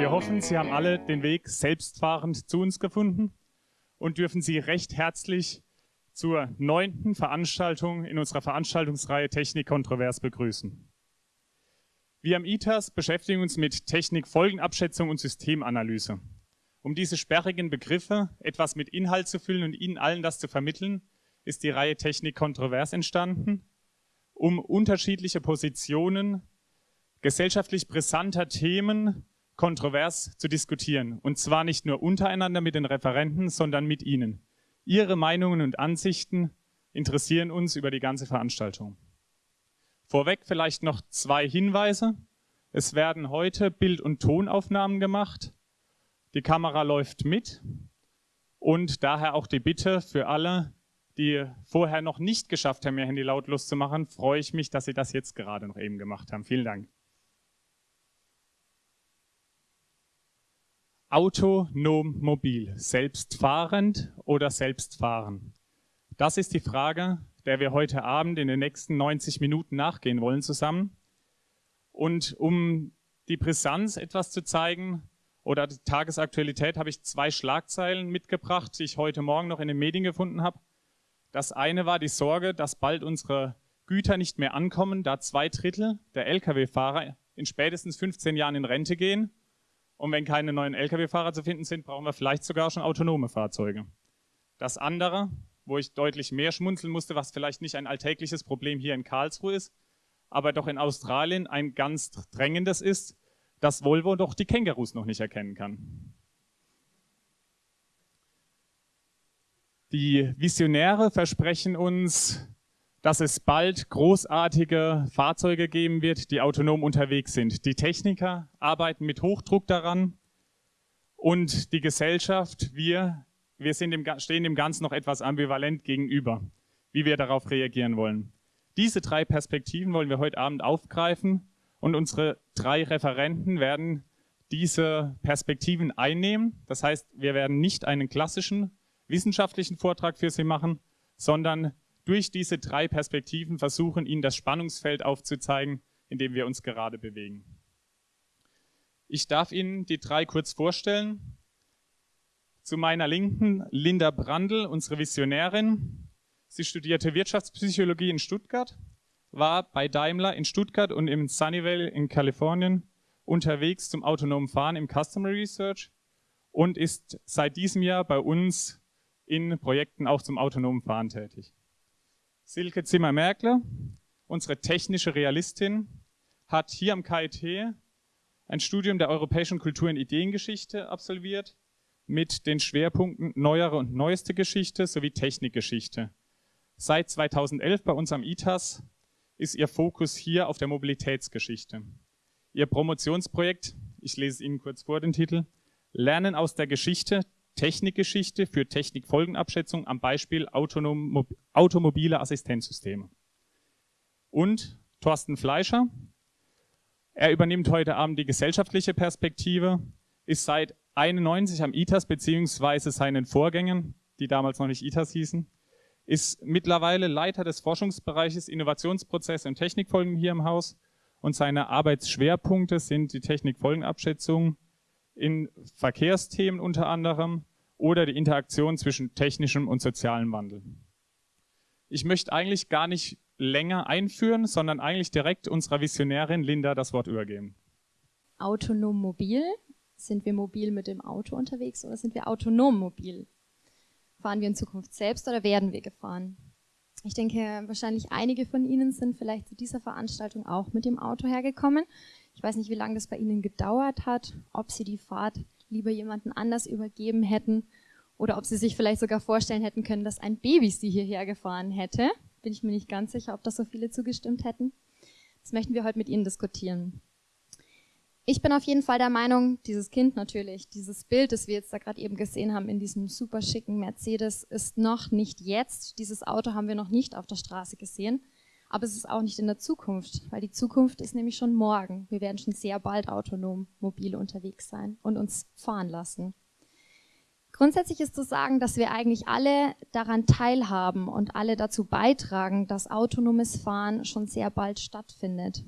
Wir hoffen, Sie haben alle den Weg selbstfahrend zu uns gefunden und dürfen Sie recht herzlich zur neunten Veranstaltung in unserer Veranstaltungsreihe Technik kontrovers begrüßen. Wir am ITAS beschäftigen uns mit Technikfolgenabschätzung und Systemanalyse. Um diese sperrigen Begriffe etwas mit Inhalt zu füllen und Ihnen allen das zu vermitteln, ist die Reihe Technik kontrovers entstanden, um unterschiedliche Positionen gesellschaftlich brisanter Themen kontrovers zu diskutieren. Und zwar nicht nur untereinander mit den Referenten, sondern mit Ihnen. Ihre Meinungen und Ansichten interessieren uns über die ganze Veranstaltung. Vorweg vielleicht noch zwei Hinweise. Es werden heute Bild- und Tonaufnahmen gemacht. Die Kamera läuft mit und daher auch die Bitte für alle, die vorher noch nicht geschafft haben, ihr Handy lautlos zu machen, freue ich mich, dass Sie das jetzt gerade noch eben gemacht haben. Vielen Dank. Autonom mobil, selbstfahrend oder selbstfahren? Das ist die Frage, der wir heute Abend in den nächsten 90 Minuten nachgehen wollen zusammen. Und um die Brisanz etwas zu zeigen oder die Tagesaktualität, habe ich zwei Schlagzeilen mitgebracht, die ich heute Morgen noch in den Medien gefunden habe. Das eine war die Sorge, dass bald unsere Güter nicht mehr ankommen, da zwei Drittel der Lkw-Fahrer in spätestens 15 Jahren in Rente gehen und wenn keine neuen Lkw-Fahrer zu finden sind, brauchen wir vielleicht sogar schon autonome Fahrzeuge. Das andere, wo ich deutlich mehr schmunzeln musste, was vielleicht nicht ein alltägliches Problem hier in Karlsruhe ist, aber doch in Australien ein ganz drängendes ist, dass Volvo doch die Kängurus noch nicht erkennen kann. Die Visionäre versprechen uns dass es bald großartige Fahrzeuge geben wird, die autonom unterwegs sind. Die Techniker arbeiten mit Hochdruck daran und die Gesellschaft, wir, wir sind dem, stehen dem Ganzen noch etwas ambivalent gegenüber, wie wir darauf reagieren wollen. Diese drei Perspektiven wollen wir heute Abend aufgreifen und unsere drei Referenten werden diese Perspektiven einnehmen. Das heißt, wir werden nicht einen klassischen wissenschaftlichen Vortrag für Sie machen, sondern durch diese drei Perspektiven versuchen, Ihnen das Spannungsfeld aufzuzeigen, in dem wir uns gerade bewegen. Ich darf Ihnen die drei kurz vorstellen. Zu meiner Linken Linda Brandl, unsere Visionärin. Sie studierte Wirtschaftspsychologie in Stuttgart, war bei Daimler in Stuttgart und im Sunnyvale in Kalifornien unterwegs zum autonomen Fahren im Customer Research und ist seit diesem Jahr bei uns in Projekten auch zum autonomen Fahren tätig. Silke Zimmer-Merkle, unsere technische Realistin, hat hier am KIT ein Studium der europäischen Kultur- und Ideengeschichte absolviert mit den Schwerpunkten neuere und neueste Geschichte sowie Technikgeschichte. Seit 2011 bei uns am ITAS ist ihr Fokus hier auf der Mobilitätsgeschichte. Ihr Promotionsprojekt, ich lese es Ihnen kurz vor den Titel, Lernen aus der Geschichte, Technikgeschichte für Technikfolgenabschätzung am Beispiel automobile Assistenzsysteme. Und Thorsten Fleischer. Er übernimmt heute Abend die gesellschaftliche Perspektive, ist seit 91 am ITAS beziehungsweise seinen Vorgängern, die damals noch nicht ITAS hießen, ist mittlerweile Leiter des Forschungsbereiches Innovationsprozesse und Technikfolgen hier im Haus und seine Arbeitsschwerpunkte sind die Technikfolgenabschätzung, in Verkehrsthemen unter anderem oder die Interaktion zwischen technischem und sozialem Wandel. Ich möchte eigentlich gar nicht länger einführen, sondern eigentlich direkt unserer Visionärin Linda das Wort übergeben. Autonom mobil. Sind wir mobil mit dem Auto unterwegs oder sind wir autonom mobil? Fahren wir in Zukunft selbst oder werden wir gefahren? Ich denke, wahrscheinlich einige von Ihnen sind vielleicht zu dieser Veranstaltung auch mit dem Auto hergekommen. Ich weiß nicht, wie lange das bei Ihnen gedauert hat, ob Sie die Fahrt lieber jemanden anders übergeben hätten oder ob Sie sich vielleicht sogar vorstellen hätten können, dass ein Baby Sie hierher gefahren hätte. Bin ich mir nicht ganz sicher, ob das so viele zugestimmt hätten. Das möchten wir heute mit Ihnen diskutieren. Ich bin auf jeden Fall der Meinung, dieses Kind natürlich, dieses Bild, das wir jetzt da gerade eben gesehen haben in diesem super schicken Mercedes, ist noch nicht jetzt. Dieses Auto haben wir noch nicht auf der Straße gesehen. Aber es ist auch nicht in der Zukunft, weil die Zukunft ist nämlich schon morgen. Wir werden schon sehr bald autonom mobil unterwegs sein und uns fahren lassen. Grundsätzlich ist zu sagen, dass wir eigentlich alle daran teilhaben und alle dazu beitragen, dass autonomes Fahren schon sehr bald stattfindet.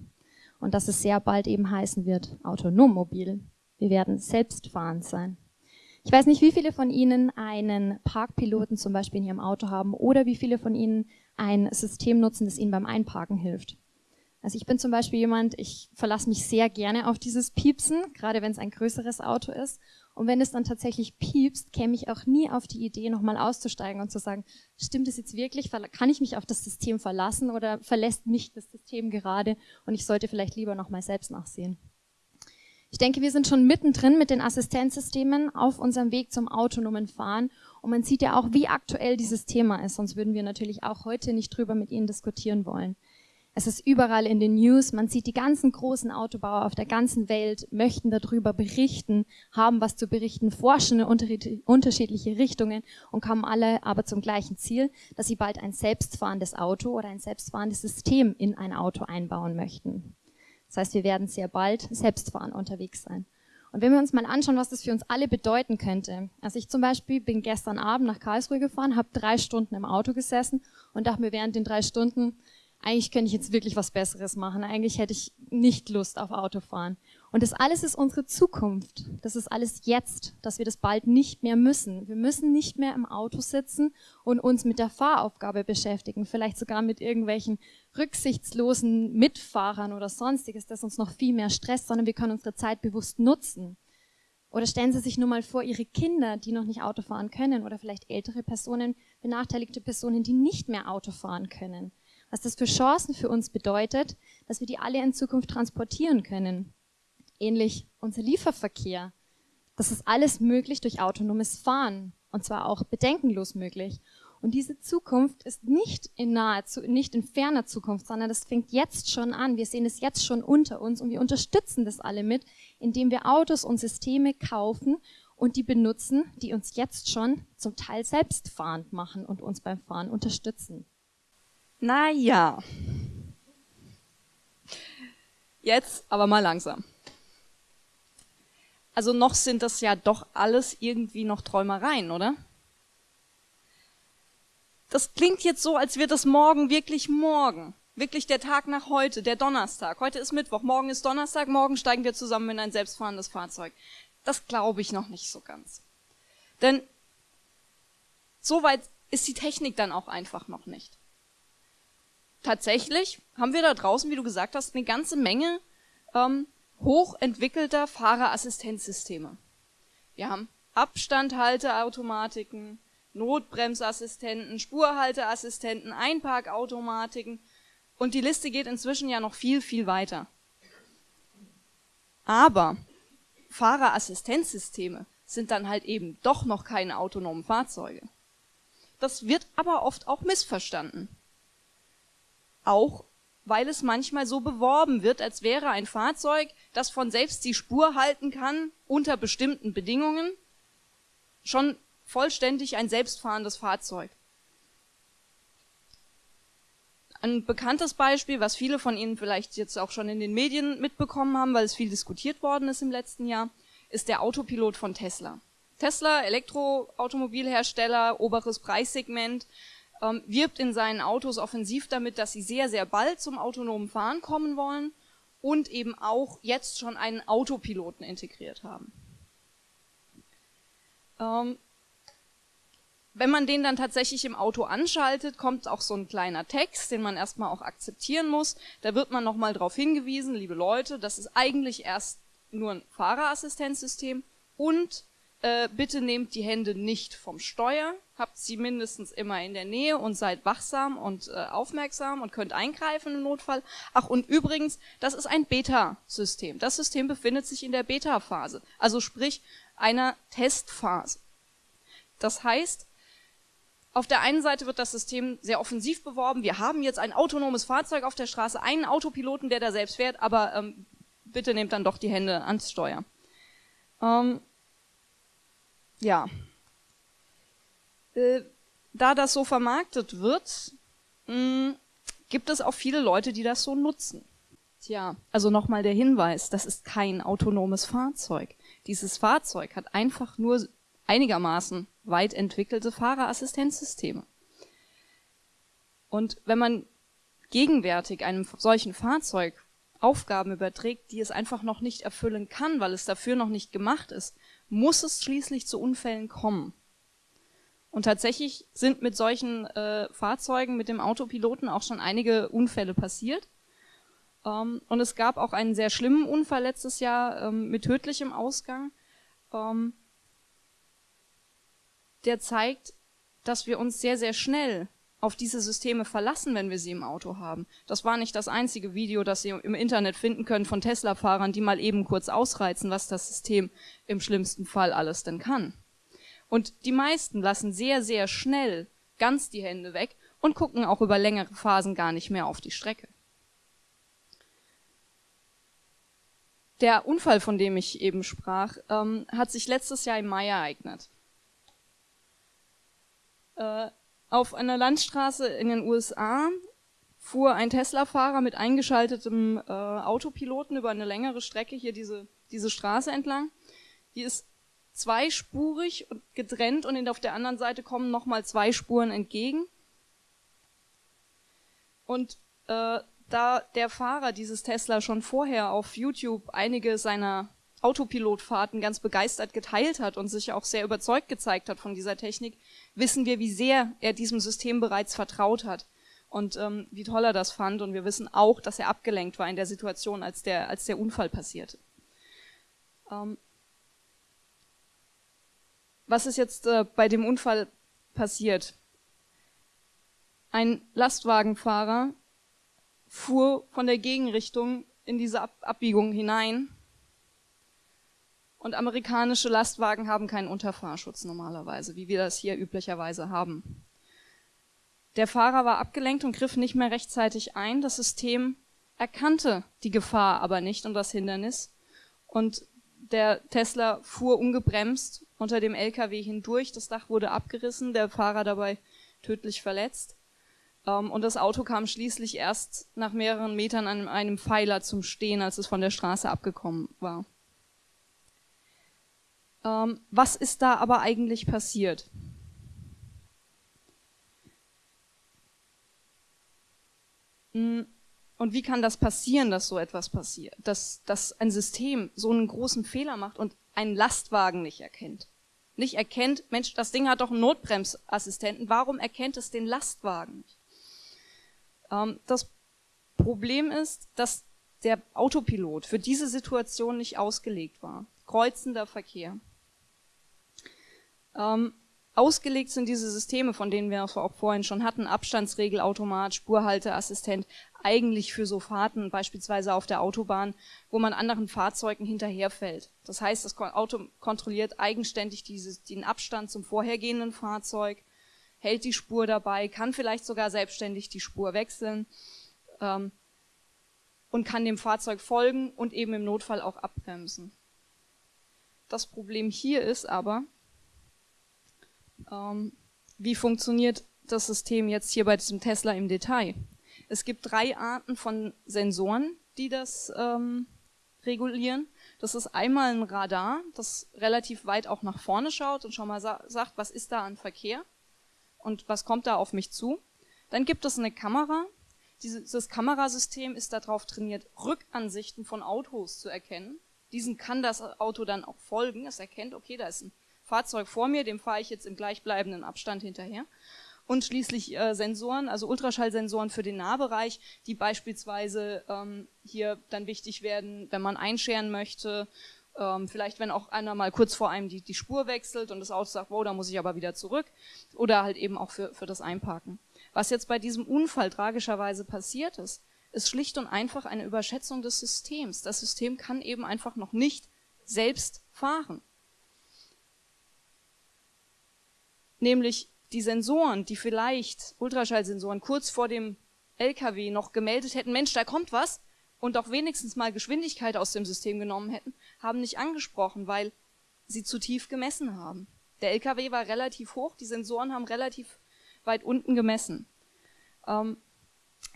Und dass es sehr bald eben heißen wird, autonom mobil. Wir werden selbstfahrend sein. Ich weiß nicht, wie viele von Ihnen einen Parkpiloten zum Beispiel in Ihrem Auto haben oder wie viele von Ihnen ein System nutzen, das Ihnen beim Einparken hilft. Also ich bin zum Beispiel jemand, ich verlasse mich sehr gerne auf dieses Piepsen, gerade wenn es ein größeres Auto ist. Und wenn es dann tatsächlich piepst, käme ich auch nie auf die Idee, nochmal auszusteigen und zu sagen, stimmt es jetzt wirklich? Kann ich mich auf das System verlassen oder verlässt mich das System gerade und ich sollte vielleicht lieber nochmal selbst nachsehen? Ich denke, wir sind schon mittendrin mit den Assistenzsystemen auf unserem Weg zum autonomen Fahren. Und man sieht ja auch, wie aktuell dieses Thema ist. Sonst würden wir natürlich auch heute nicht drüber mit Ihnen diskutieren wollen. Es ist überall in den News. Man sieht die ganzen großen Autobauer auf der ganzen Welt möchten darüber berichten, haben was zu berichten, forschen in unterschiedliche Richtungen und kommen alle aber zum gleichen Ziel, dass sie bald ein selbstfahrendes Auto oder ein selbstfahrendes System in ein Auto einbauen möchten. Das heißt, wir werden sehr bald selbstfahrend unterwegs sein. Und wenn wir uns mal anschauen, was das für uns alle bedeuten könnte. Also ich zum Beispiel bin gestern Abend nach Karlsruhe gefahren, habe drei Stunden im Auto gesessen und dachte mir während den drei Stunden, eigentlich könnte ich jetzt wirklich was Besseres machen. Eigentlich hätte ich nicht Lust auf Autofahren. Und das alles ist unsere Zukunft. Das ist alles jetzt, dass wir das bald nicht mehr müssen. Wir müssen nicht mehr im Auto sitzen und uns mit der Fahraufgabe beschäftigen, vielleicht sogar mit irgendwelchen rücksichtslosen Mitfahrern oder sonstiges, das uns noch viel mehr stresst, sondern wir können unsere Zeit bewusst nutzen. Oder stellen Sie sich nur mal vor, Ihre Kinder, die noch nicht Auto fahren können, oder vielleicht ältere Personen, benachteiligte Personen, die nicht mehr Auto fahren können. Was das für Chancen für uns bedeutet, dass wir die alle in Zukunft transportieren können ähnlich unser Lieferverkehr. Das ist alles möglich durch autonomes Fahren und zwar auch bedenkenlos möglich. Und diese Zukunft ist nicht in naher, nicht in ferner Zukunft, sondern das fängt jetzt schon an. Wir sehen es jetzt schon unter uns und wir unterstützen das alle mit, indem wir Autos und Systeme kaufen und die benutzen, die uns jetzt schon zum Teil selbstfahrend machen und uns beim Fahren unterstützen. Naja. Jetzt aber mal langsam. Also noch sind das ja doch alles irgendwie noch Träumereien, oder? Das klingt jetzt so, als wird das morgen wirklich morgen. Wirklich der Tag nach heute, der Donnerstag. Heute ist Mittwoch, morgen ist Donnerstag, morgen steigen wir zusammen in ein selbstfahrendes Fahrzeug. Das glaube ich noch nicht so ganz. Denn so weit ist die Technik dann auch einfach noch nicht. Tatsächlich haben wir da draußen, wie du gesagt hast, eine ganze Menge ähm, hochentwickelter Fahrerassistenzsysteme. Wir haben Abstandhalteautomatiken, Notbremsassistenten, Spurhalteassistenten, Einparkautomatiken und die Liste geht inzwischen ja noch viel, viel weiter. Aber Fahrerassistenzsysteme sind dann halt eben doch noch keine autonomen Fahrzeuge. Das wird aber oft auch missverstanden. Auch weil es manchmal so beworben wird, als wäre ein Fahrzeug, das von selbst die Spur halten kann, unter bestimmten Bedingungen, schon vollständig ein selbstfahrendes Fahrzeug. Ein bekanntes Beispiel, was viele von Ihnen vielleicht jetzt auch schon in den Medien mitbekommen haben, weil es viel diskutiert worden ist im letzten Jahr, ist der Autopilot von Tesla. Tesla, Elektroautomobilhersteller, oberes Preissegment, ähm, wirbt in seinen Autos offensiv damit, dass sie sehr, sehr bald zum autonomen Fahren kommen wollen und eben auch jetzt schon einen Autopiloten integriert haben. Ähm, wenn man den dann tatsächlich im Auto anschaltet, kommt auch so ein kleiner Text, den man erstmal auch akzeptieren muss. Da wird man nochmal darauf hingewiesen, liebe Leute, das ist eigentlich erst nur ein Fahrerassistenzsystem und äh, bitte nehmt die Hände nicht vom Steuer, habt sie mindestens immer in der Nähe und seid wachsam und äh, aufmerksam und könnt eingreifen im Notfall. Ach, und übrigens, das ist ein Beta-System. Das System befindet sich in der Beta-Phase, also sprich einer Testphase. Das heißt, auf der einen Seite wird das System sehr offensiv beworben. Wir haben jetzt ein autonomes Fahrzeug auf der Straße, einen Autopiloten, der da selbst fährt, aber ähm, bitte nehmt dann doch die Hände ans Steuer. Ähm, ja. Äh, da das so vermarktet wird, mh, hm, gibt es auch viele Leute, die das so nutzen. Tja, also nochmal der Hinweis, das ist kein autonomes Fahrzeug. Dieses Fahrzeug hat einfach nur einigermaßen weit entwickelte Fahrerassistenzsysteme. Und wenn man gegenwärtig einem solchen Fahrzeug Aufgaben überträgt, die es einfach noch nicht erfüllen kann, weil es dafür noch nicht gemacht ist, muss es schließlich zu Unfällen kommen. Und tatsächlich sind mit solchen äh, Fahrzeugen, mit dem Autopiloten auch schon einige Unfälle passiert. Ähm, und es gab auch einen sehr schlimmen Unfall letztes Jahr ähm, mit tödlichem Ausgang. Ähm, der zeigt, dass wir uns sehr, sehr schnell auf diese Systeme verlassen, wenn wir sie im Auto haben. Das war nicht das einzige Video, das Sie im Internet finden können von Tesla-Fahrern, die mal eben kurz ausreizen, was das System im schlimmsten Fall alles denn kann. Und die meisten lassen sehr, sehr schnell ganz die Hände weg und gucken auch über längere Phasen gar nicht mehr auf die Strecke. Der Unfall, von dem ich eben sprach, ähm, hat sich letztes Jahr im Mai ereignet. Äh, auf einer Landstraße in den USA fuhr ein Tesla-Fahrer mit eingeschaltetem äh, Autopiloten über eine längere Strecke hier diese, diese Straße entlang. Die ist zweispurig und getrennt und auf der anderen Seite kommen nochmal zwei Spuren entgegen. Und äh, da der Fahrer dieses Tesla schon vorher auf YouTube einige seiner Autopilotfahrten ganz begeistert geteilt hat und sich auch sehr überzeugt gezeigt hat von dieser Technik, wissen wir, wie sehr er diesem System bereits vertraut hat und ähm, wie toll er das fand. Und wir wissen auch, dass er abgelenkt war in der Situation, als der, als der Unfall passierte. Ähm, was ist jetzt äh, bei dem Unfall passiert? Ein Lastwagenfahrer fuhr von der Gegenrichtung in diese Ab Abbiegung hinein und amerikanische Lastwagen haben keinen Unterfahrschutz normalerweise, wie wir das hier üblicherweise haben. Der Fahrer war abgelenkt und griff nicht mehr rechtzeitig ein. Das System erkannte die Gefahr aber nicht und das Hindernis. Und der Tesla fuhr ungebremst unter dem LKW hindurch. Das Dach wurde abgerissen, der Fahrer dabei tödlich verletzt. Ähm, und das Auto kam schließlich erst nach mehreren Metern an einem Pfeiler zum Stehen, als es von der Straße abgekommen war. Ähm, was ist da aber eigentlich passiert? Hm, und wie kann das passieren, dass so etwas passiert? Dass, dass ein System so einen großen Fehler macht und einen Lastwagen nicht erkennt? Nicht erkennt, Mensch, das Ding hat doch einen Notbremsassistenten, warum erkennt es den Lastwagen nicht? Ähm, das Problem ist, dass der Autopilot für diese Situation nicht ausgelegt war. Kreuzender Verkehr. Ähm, ausgelegt sind diese Systeme, von denen wir auch vorhin schon hatten, Abstandsregelautomat, Spurhalteassistent, eigentlich für so Fahrten, beispielsweise auf der Autobahn, wo man anderen Fahrzeugen hinterherfällt. Das heißt, das Auto kontrolliert eigenständig dieses, den Abstand zum vorhergehenden Fahrzeug, hält die Spur dabei, kann vielleicht sogar selbstständig die Spur wechseln ähm, und kann dem Fahrzeug folgen und eben im Notfall auch abbremsen. Das Problem hier ist aber, ähm, wie funktioniert das System jetzt hier bei diesem Tesla im Detail? Es gibt drei Arten von Sensoren, die das ähm, regulieren. Das ist einmal ein Radar, das relativ weit auch nach vorne schaut und schon mal sa sagt, was ist da an Verkehr und was kommt da auf mich zu. Dann gibt es eine Kamera. Dieses Kamerasystem ist darauf trainiert, Rückansichten von Autos zu erkennen. Diesen kann das Auto dann auch folgen. Es erkennt, okay, da ist ein Fahrzeug vor mir, dem fahre ich jetzt im gleichbleibenden Abstand hinterher. Und schließlich äh, Sensoren, also Ultraschallsensoren für den Nahbereich, die beispielsweise ähm, hier dann wichtig werden, wenn man einscheren möchte, ähm, vielleicht wenn auch einer mal kurz vor einem die, die Spur wechselt und das Auto sagt, wow, da muss ich aber wieder zurück. Oder halt eben auch für, für das Einparken. Was jetzt bei diesem Unfall tragischerweise passiert ist, ist schlicht und einfach eine Überschätzung des Systems. Das System kann eben einfach noch nicht selbst fahren. Nämlich die Sensoren, die vielleicht Ultraschallsensoren kurz vor dem LKW noch gemeldet hätten, Mensch, da kommt was, und auch wenigstens mal Geschwindigkeit aus dem System genommen hätten, haben nicht angesprochen, weil sie zu tief gemessen haben. Der LKW war relativ hoch, die Sensoren haben relativ weit unten gemessen. Ähm,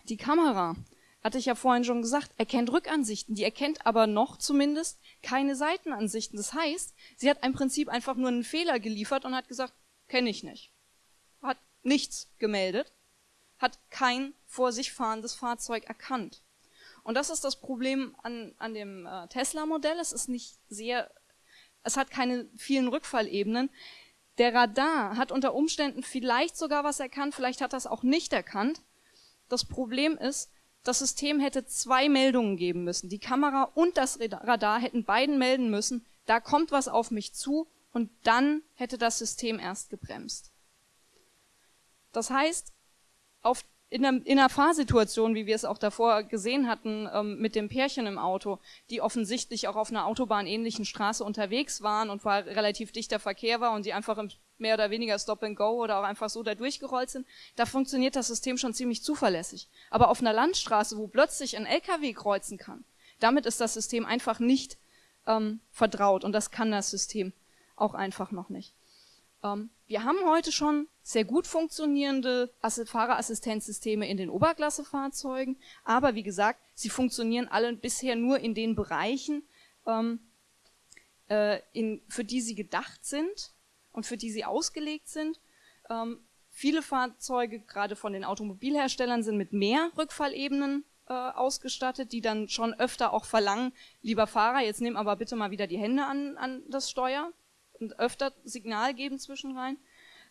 die Kamera, hatte ich ja vorhin schon gesagt, erkennt Rückansichten, die erkennt aber noch zumindest keine Seitenansichten. Das heißt, sie hat im Prinzip einfach nur einen Fehler geliefert und hat gesagt, Kenne ich nicht. Hat nichts gemeldet, hat kein vor sich fahrendes Fahrzeug erkannt. Und das ist das Problem an, an dem äh, Tesla-Modell. Es ist nicht sehr, es hat keine vielen Rückfallebenen. Der Radar hat unter Umständen vielleicht sogar was erkannt, vielleicht hat er es auch nicht erkannt. Das Problem ist, das System hätte zwei Meldungen geben müssen. Die Kamera und das Radar hätten beiden melden müssen, da kommt was auf mich zu und dann hätte das System erst gebremst. Das heißt, auf in einer, in einer Fahrsituation, wie wir es auch davor gesehen hatten, ähm, mit dem Pärchen im Auto, die offensichtlich auch auf einer autobahnähnlichen Straße unterwegs waren und war relativ dichter Verkehr war und die einfach im mehr oder weniger Stop and Go oder auch einfach so da durchgerollt sind, da funktioniert das System schon ziemlich zuverlässig. Aber auf einer Landstraße, wo plötzlich ein LKW kreuzen kann, damit ist das System einfach nicht ähm, vertraut und das kann das System auch einfach noch nicht. Ähm, wir haben heute schon sehr gut funktionierende Fahrerassistenzsysteme in den Oberklassefahrzeugen, aber wie gesagt, sie funktionieren alle bisher nur in den Bereichen, ähm, äh, in, für die sie gedacht sind und für die sie ausgelegt sind. Ähm, viele Fahrzeuge, gerade von den Automobilherstellern, sind mit mehr Rückfallebenen äh, ausgestattet, die dann schon öfter auch verlangen, lieber Fahrer, jetzt nimm aber bitte mal wieder die Hände an, an das Steuer und öfter Signal geben zwischenrein.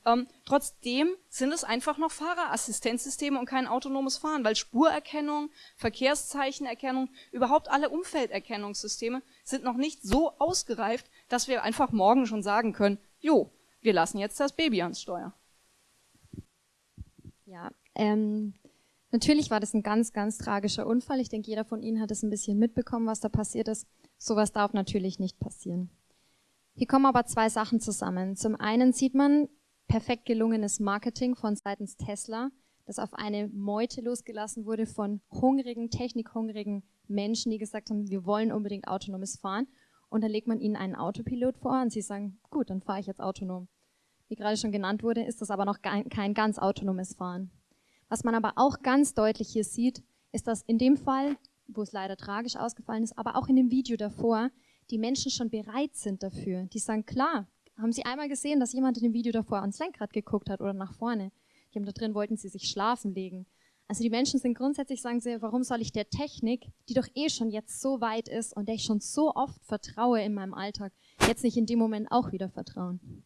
Ähm, trotzdem sind es einfach noch Fahrerassistenzsysteme und kein autonomes Fahren, weil Spurerkennung, Verkehrszeichenerkennung, überhaupt alle Umfelderkennungssysteme sind noch nicht so ausgereift, dass wir einfach morgen schon sagen können, jo, wir lassen jetzt das Baby ans Steuer. Ja, ähm, natürlich war das ein ganz, ganz tragischer Unfall. Ich denke, jeder von Ihnen hat es ein bisschen mitbekommen, was da passiert ist. Sowas darf natürlich nicht passieren. Hier kommen aber zwei Sachen zusammen. Zum einen sieht man perfekt gelungenes Marketing von seitens Tesla, das auf eine Meute losgelassen wurde von hungrigen, technikhungrigen Menschen, die gesagt haben, wir wollen unbedingt autonomes Fahren. Und dann legt man ihnen einen Autopilot vor und sie sagen, gut, dann fahre ich jetzt autonom. Wie gerade schon genannt wurde, ist das aber noch kein ganz autonomes Fahren. Was man aber auch ganz deutlich hier sieht, ist, dass in dem Fall, wo es leider tragisch ausgefallen ist, aber auch in dem Video davor, die Menschen schon bereit sind dafür. Die sagen, klar, haben Sie einmal gesehen, dass jemand in dem Video davor ans Lenkrad geguckt hat oder nach vorne? Die haben da drin, wollten sie sich schlafen legen. Also die Menschen sind grundsätzlich, sagen sie, warum soll ich der Technik, die doch eh schon jetzt so weit ist und der ich schon so oft vertraue in meinem Alltag, jetzt nicht in dem Moment auch wieder vertrauen?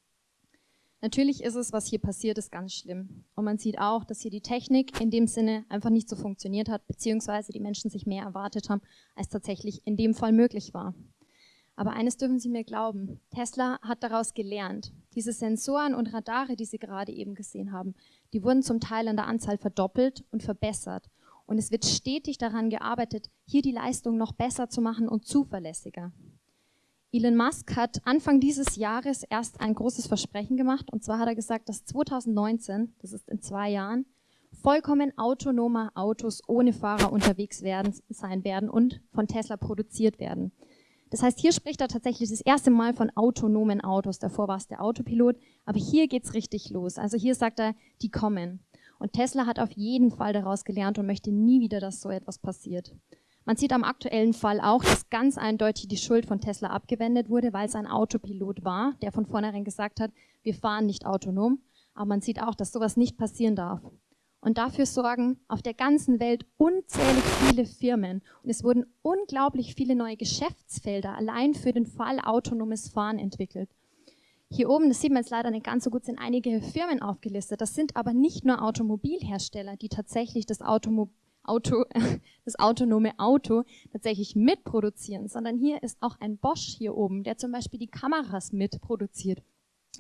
Natürlich ist es, was hier passiert ist, ganz schlimm. Und man sieht auch, dass hier die Technik in dem Sinne einfach nicht so funktioniert hat, beziehungsweise die Menschen sich mehr erwartet haben, als tatsächlich in dem Fall möglich war. Aber eines dürfen Sie mir glauben, Tesla hat daraus gelernt. Diese Sensoren und Radare, die Sie gerade eben gesehen haben, die wurden zum Teil an der Anzahl verdoppelt und verbessert. Und es wird stetig daran gearbeitet, hier die Leistung noch besser zu machen und zuverlässiger. Elon Musk hat Anfang dieses Jahres erst ein großes Versprechen gemacht. Und zwar hat er gesagt, dass 2019, das ist in zwei Jahren, vollkommen autonome Autos ohne Fahrer unterwegs werden, sein werden und von Tesla produziert werden. Das heißt, hier spricht er tatsächlich das erste Mal von autonomen Autos. Davor war es der Autopilot, aber hier geht's richtig los. Also hier sagt er, die kommen. Und Tesla hat auf jeden Fall daraus gelernt und möchte nie wieder, dass so etwas passiert. Man sieht am aktuellen Fall auch, dass ganz eindeutig die Schuld von Tesla abgewendet wurde, weil es ein Autopilot war, der von vornherein gesagt hat, wir fahren nicht autonom. Aber man sieht auch, dass sowas nicht passieren darf und dafür sorgen auf der ganzen Welt unzählig viele Firmen. Und es wurden unglaublich viele neue Geschäftsfelder allein für den Fall autonomes Fahren entwickelt. Hier oben, das sieht man jetzt leider nicht ganz so gut, sind einige Firmen aufgelistet. Das sind aber nicht nur Automobilhersteller, die tatsächlich das, Automo Auto, das autonome Auto tatsächlich mitproduzieren, sondern hier ist auch ein Bosch hier oben, der zum Beispiel die Kameras mitproduziert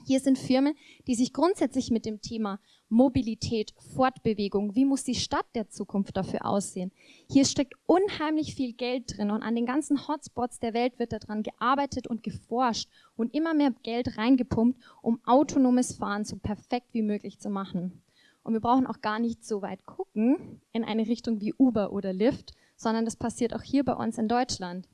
hier sind Firmen, die sich grundsätzlich mit dem Thema Mobilität, Fortbewegung, wie muss die Stadt der Zukunft dafür aussehen. Hier steckt unheimlich viel Geld drin und an den ganzen Hotspots der Welt wird daran gearbeitet und geforscht und immer mehr Geld reingepumpt, um autonomes Fahren so perfekt wie möglich zu machen. Und wir brauchen auch gar nicht so weit gucken in eine Richtung wie Uber oder Lyft, sondern das passiert auch hier bei uns in Deutschland.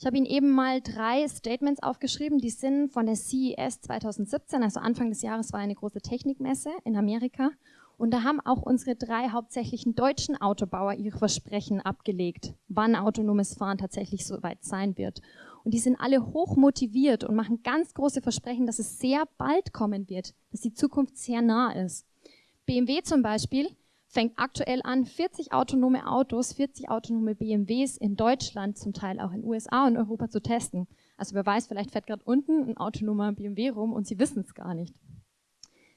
Ich habe Ihnen eben mal drei Statements aufgeschrieben, die sind von der CES 2017, also Anfang des Jahres war eine große Technikmesse in Amerika. Und da haben auch unsere drei hauptsächlichen deutschen Autobauer ihre Versprechen abgelegt, wann autonomes Fahren tatsächlich so weit sein wird. Und die sind alle hoch motiviert und machen ganz große Versprechen, dass es sehr bald kommen wird, dass die Zukunft sehr nah ist. BMW zum Beispiel fängt aktuell an, 40 autonome Autos, 40 autonome BMWs in Deutschland, zum Teil auch in USA und Europa zu testen. Also wer weiß, vielleicht fährt gerade unten ein autonomer BMW rum und Sie wissen es gar nicht.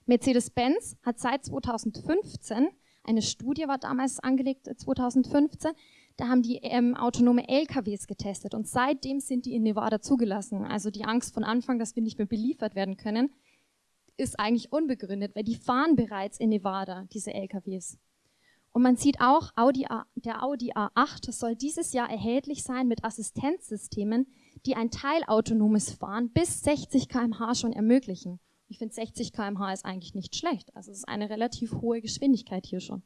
Mercedes-Benz hat seit 2015, eine Studie war damals angelegt, 2015, äh, da haben die ähm, autonome LKWs getestet und seitdem sind die in Nevada zugelassen. Also die Angst von Anfang, dass wir nicht mehr beliefert werden können, ist eigentlich unbegründet, weil die fahren bereits in Nevada, diese LKWs. Und man sieht auch, Audi A, der Audi A8 soll dieses Jahr erhältlich sein mit Assistenzsystemen, die ein teilautonomes Fahren bis 60 km/h schon ermöglichen. Ich finde 60 km/h ist eigentlich nicht schlecht. Also es ist eine relativ hohe Geschwindigkeit hier schon.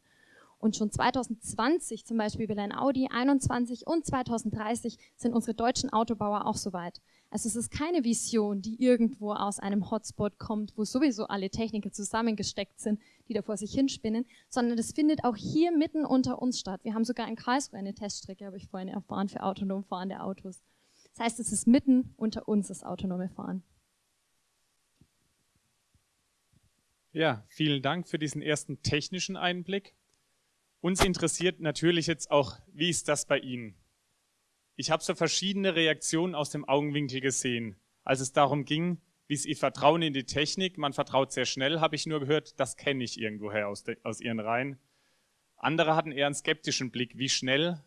Und schon 2020 zum Beispiel will ein Audi 21 und 2030 sind unsere deutschen Autobauer auch soweit. Also es ist keine Vision, die irgendwo aus einem Hotspot kommt, wo sowieso alle Techniker zusammengesteckt sind, die da vor sich hinspinnen, sondern das findet auch hier mitten unter uns statt. Wir haben sogar in Karlsruhe eine Teststrecke, habe ich vorhin erfahren, für autonom fahrende Autos. Das heißt, es ist mitten unter uns das autonome Fahren. Ja, vielen Dank für diesen ersten technischen Einblick. Uns interessiert natürlich jetzt auch, wie ist das bei Ihnen? Ich habe so verschiedene Reaktionen aus dem Augenwinkel gesehen, als es darum ging, wie ist Ihr Vertrauen in die Technik? Man vertraut sehr schnell, habe ich nur gehört, das kenne ich irgendwoher aus, aus Ihren Reihen. Andere hatten eher einen skeptischen Blick, wie schnell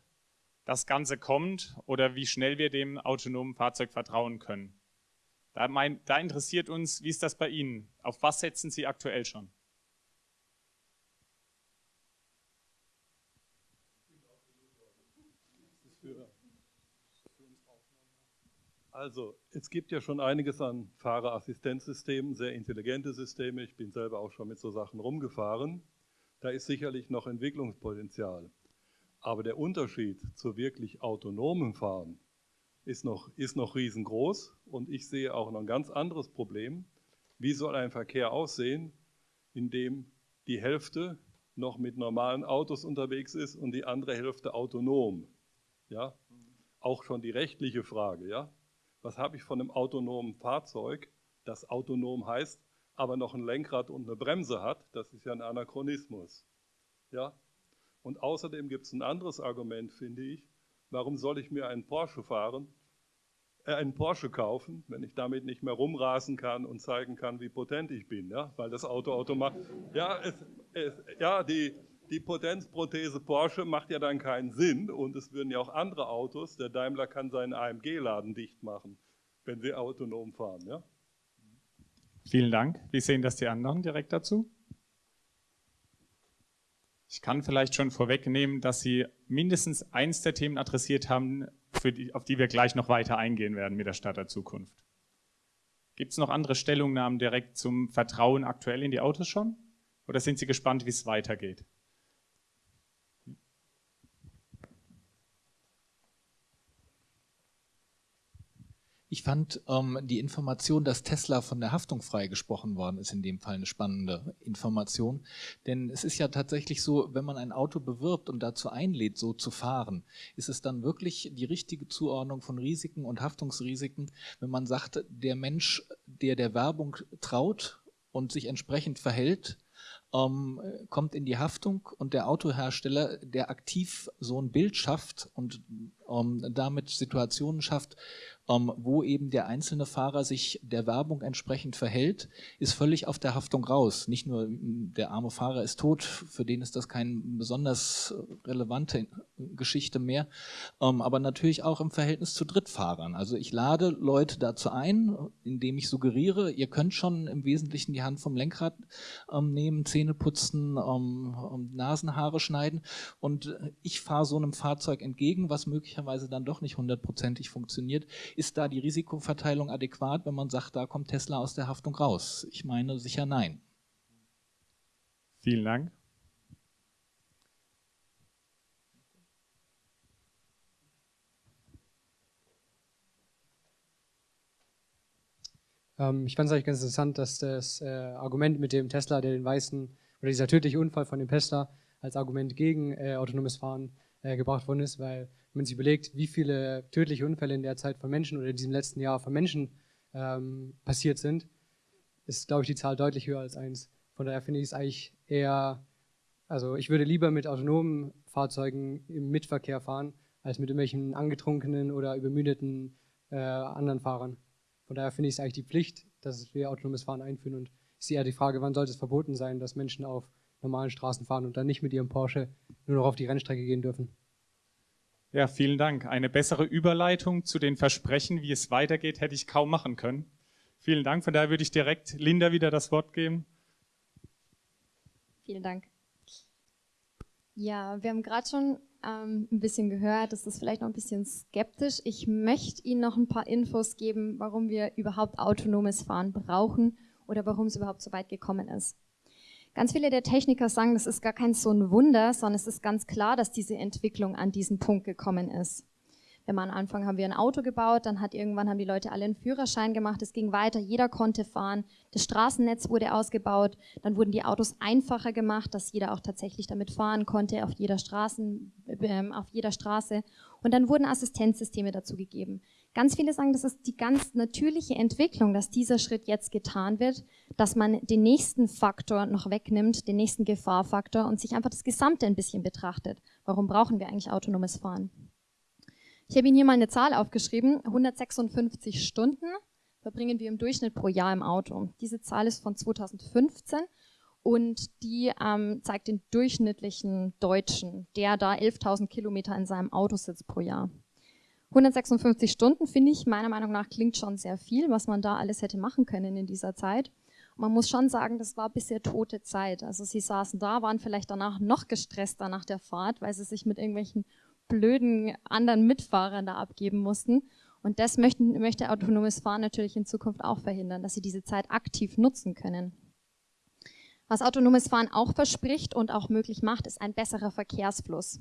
das Ganze kommt oder wie schnell wir dem autonomen Fahrzeug vertrauen können. Da, mein, da interessiert uns, wie ist das bei Ihnen? Auf was setzen Sie aktuell schon? Also, es gibt ja schon einiges an Fahrerassistenzsystemen, sehr intelligente Systeme. Ich bin selber auch schon mit so Sachen rumgefahren. Da ist sicherlich noch Entwicklungspotenzial. Aber der Unterschied zu wirklich autonomem Fahren ist noch, ist noch riesengroß. Und ich sehe auch noch ein ganz anderes Problem. Wie soll ein Verkehr aussehen, in dem die Hälfte noch mit normalen Autos unterwegs ist und die andere Hälfte autonom? Ja, auch schon die rechtliche Frage, ja was habe ich von einem autonomen Fahrzeug, das autonom heißt, aber noch ein Lenkrad und eine Bremse hat, das ist ja ein Anachronismus. Ja? Und außerdem gibt es ein anderes Argument, finde ich, warum soll ich mir einen Porsche fahren, äh, einen Porsche kaufen, wenn ich damit nicht mehr rumrasen kann und zeigen kann, wie potent ich bin, ja? weil das Auto automatisch, ja, es, es, ja die, die Potenzprothese Porsche macht ja dann keinen Sinn und es würden ja auch andere Autos, der Daimler kann seinen AMG-Laden dicht machen, wenn sie autonom fahren. Ja? Vielen Dank. Wie sehen das die anderen direkt dazu? Ich kann vielleicht schon vorwegnehmen, dass Sie mindestens eins der Themen adressiert haben, die, auf die wir gleich noch weiter eingehen werden mit der Stadt der Zukunft. Gibt es noch andere Stellungnahmen direkt zum Vertrauen aktuell in die Autos schon? Oder sind Sie gespannt, wie es weitergeht? Ich fand ähm, die Information, dass Tesla von der Haftung freigesprochen worden ist, in dem Fall eine spannende Information. Denn es ist ja tatsächlich so, wenn man ein Auto bewirbt und dazu einlädt, so zu fahren, ist es dann wirklich die richtige Zuordnung von Risiken und Haftungsrisiken, wenn man sagt, der Mensch, der der Werbung traut und sich entsprechend verhält, ähm, kommt in die Haftung und der Autohersteller, der aktiv so ein Bild schafft und ähm, damit Situationen schafft, wo eben der einzelne Fahrer sich der Werbung entsprechend verhält, ist völlig auf der Haftung raus. Nicht nur der arme Fahrer ist tot, für den ist das keine besonders relevante Geschichte mehr, ähm, aber natürlich auch im Verhältnis zu Drittfahrern. Also ich lade Leute dazu ein, indem ich suggeriere, ihr könnt schon im Wesentlichen die Hand vom Lenkrad ähm, nehmen, Zähne putzen, Nasenhaare schneiden und ich fahre so einem Fahrzeug entgegen, was möglicherweise dann doch nicht hundertprozentig funktioniert, ist da die Risikoverteilung adäquat, wenn man sagt, da kommt Tesla aus der Haftung raus? Ich meine sicher nein. Vielen Dank. Ähm, ich fand es eigentlich ganz interessant, dass das äh, Argument mit dem Tesla, der den weißen, oder dieser tödliche Unfall von dem Tesla als Argument gegen äh, autonomes Fahren äh, gebracht worden ist, weil wenn man sich überlegt, wie viele tödliche Unfälle in der Zeit von Menschen oder in diesem letzten Jahr von Menschen ähm, passiert sind, ist, glaube ich, die Zahl deutlich höher als eins. Von daher finde ich es eigentlich eher Also ich würde lieber mit autonomen Fahrzeugen im Mitverkehr fahren, als mit irgendwelchen angetrunkenen oder übermüdeten äh, anderen Fahrern. Von daher finde ich es eigentlich die Pflicht, dass wir autonomes Fahren einführen und ich sehe eher die Frage, wann sollte es verboten sein, dass Menschen auf normalen Straßen fahren und dann nicht mit ihrem Porsche nur noch auf die Rennstrecke gehen dürfen. Ja, vielen Dank. Eine bessere Überleitung zu den Versprechen, wie es weitergeht, hätte ich kaum machen können. Vielen Dank. Von daher würde ich direkt Linda wieder das Wort geben. Vielen Dank. Ja, wir haben gerade schon ähm, ein bisschen gehört, das ist vielleicht noch ein bisschen skeptisch. Ich möchte Ihnen noch ein paar Infos geben, warum wir überhaupt autonomes Fahren brauchen oder warum es überhaupt so weit gekommen ist. Ganz viele der Techniker sagen, das ist gar kein so ein Wunder, sondern es ist ganz klar, dass diese Entwicklung an diesen Punkt gekommen ist. Man am Anfang haben wir ein Auto gebaut, dann hat irgendwann haben die Leute alle einen Führerschein gemacht, es ging weiter, jeder konnte fahren, das Straßennetz wurde ausgebaut, dann wurden die Autos einfacher gemacht, dass jeder auch tatsächlich damit fahren konnte auf jeder, Straßen, äh, auf jeder Straße und dann wurden Assistenzsysteme dazu gegeben. Ganz viele sagen, das ist die ganz natürliche Entwicklung, dass dieser Schritt jetzt getan wird, dass man den nächsten Faktor noch wegnimmt, den nächsten Gefahrfaktor und sich einfach das Gesamte ein bisschen betrachtet. Warum brauchen wir eigentlich autonomes Fahren? Ich habe Ihnen hier mal eine Zahl aufgeschrieben. 156 Stunden verbringen wir im Durchschnitt pro Jahr im Auto. Diese Zahl ist von 2015 und die ähm, zeigt den durchschnittlichen Deutschen, der da 11.000 Kilometer in seinem Auto sitzt pro Jahr. 156 Stunden finde ich meiner Meinung nach klingt schon sehr viel, was man da alles hätte machen können in dieser Zeit. man muss schon sagen, das war bisher tote Zeit. Also sie saßen da, waren vielleicht danach noch gestresster nach der Fahrt, weil sie sich mit irgendwelchen blöden anderen Mitfahrern da abgeben mussten. Und das möchten, möchte autonomes Fahren natürlich in Zukunft auch verhindern, dass sie diese Zeit aktiv nutzen können. Was autonomes Fahren auch verspricht und auch möglich macht, ist ein besserer Verkehrsfluss.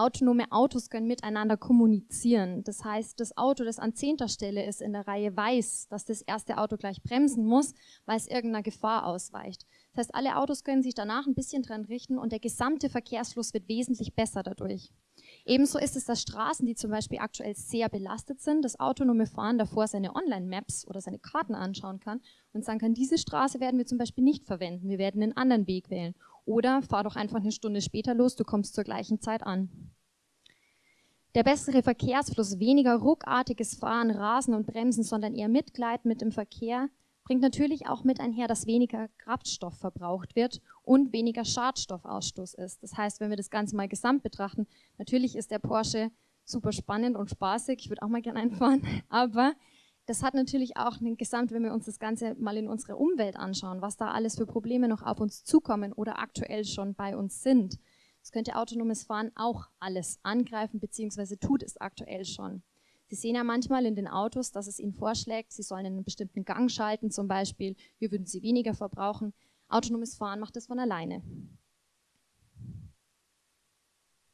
Autonome Autos können miteinander kommunizieren. Das heißt, das Auto, das an zehnter Stelle ist in der Reihe, weiß, dass das erste Auto gleich bremsen muss, weil es irgendeiner Gefahr ausweicht. Das heißt, alle Autos können sich danach ein bisschen dran richten und der gesamte Verkehrsfluss wird wesentlich besser dadurch. Ebenso ist es, dass Straßen, die zum Beispiel aktuell sehr belastet sind, das autonome Fahren davor seine Online-Maps oder seine Karten anschauen kann und sagen kann, diese Straße werden wir zum Beispiel nicht verwenden, wir werden einen anderen Weg wählen. Oder fahr doch einfach eine Stunde später los, du kommst zur gleichen Zeit an. Der bessere Verkehrsfluss, weniger ruckartiges Fahren, Rasen und Bremsen, sondern eher Mitgleiten mit dem Verkehr, bringt natürlich auch mit einher, dass weniger Kraftstoff verbraucht wird und weniger Schadstoffausstoß ist. Das heißt, wenn wir das Ganze mal gesamt betrachten, natürlich ist der Porsche super spannend und spaßig, ich würde auch mal gerne einfahren, aber das hat natürlich auch einen Gesamt, wenn wir uns das Ganze mal in unserer Umwelt anschauen, was da alles für Probleme noch auf uns zukommen oder aktuell schon bei uns sind. Das könnte autonomes Fahren auch alles angreifen, beziehungsweise tut es aktuell schon. Sie sehen ja manchmal in den Autos, dass es Ihnen vorschlägt, Sie sollen einen bestimmten Gang schalten zum Beispiel, hier würden Sie weniger verbrauchen. Autonomes Fahren macht das von alleine.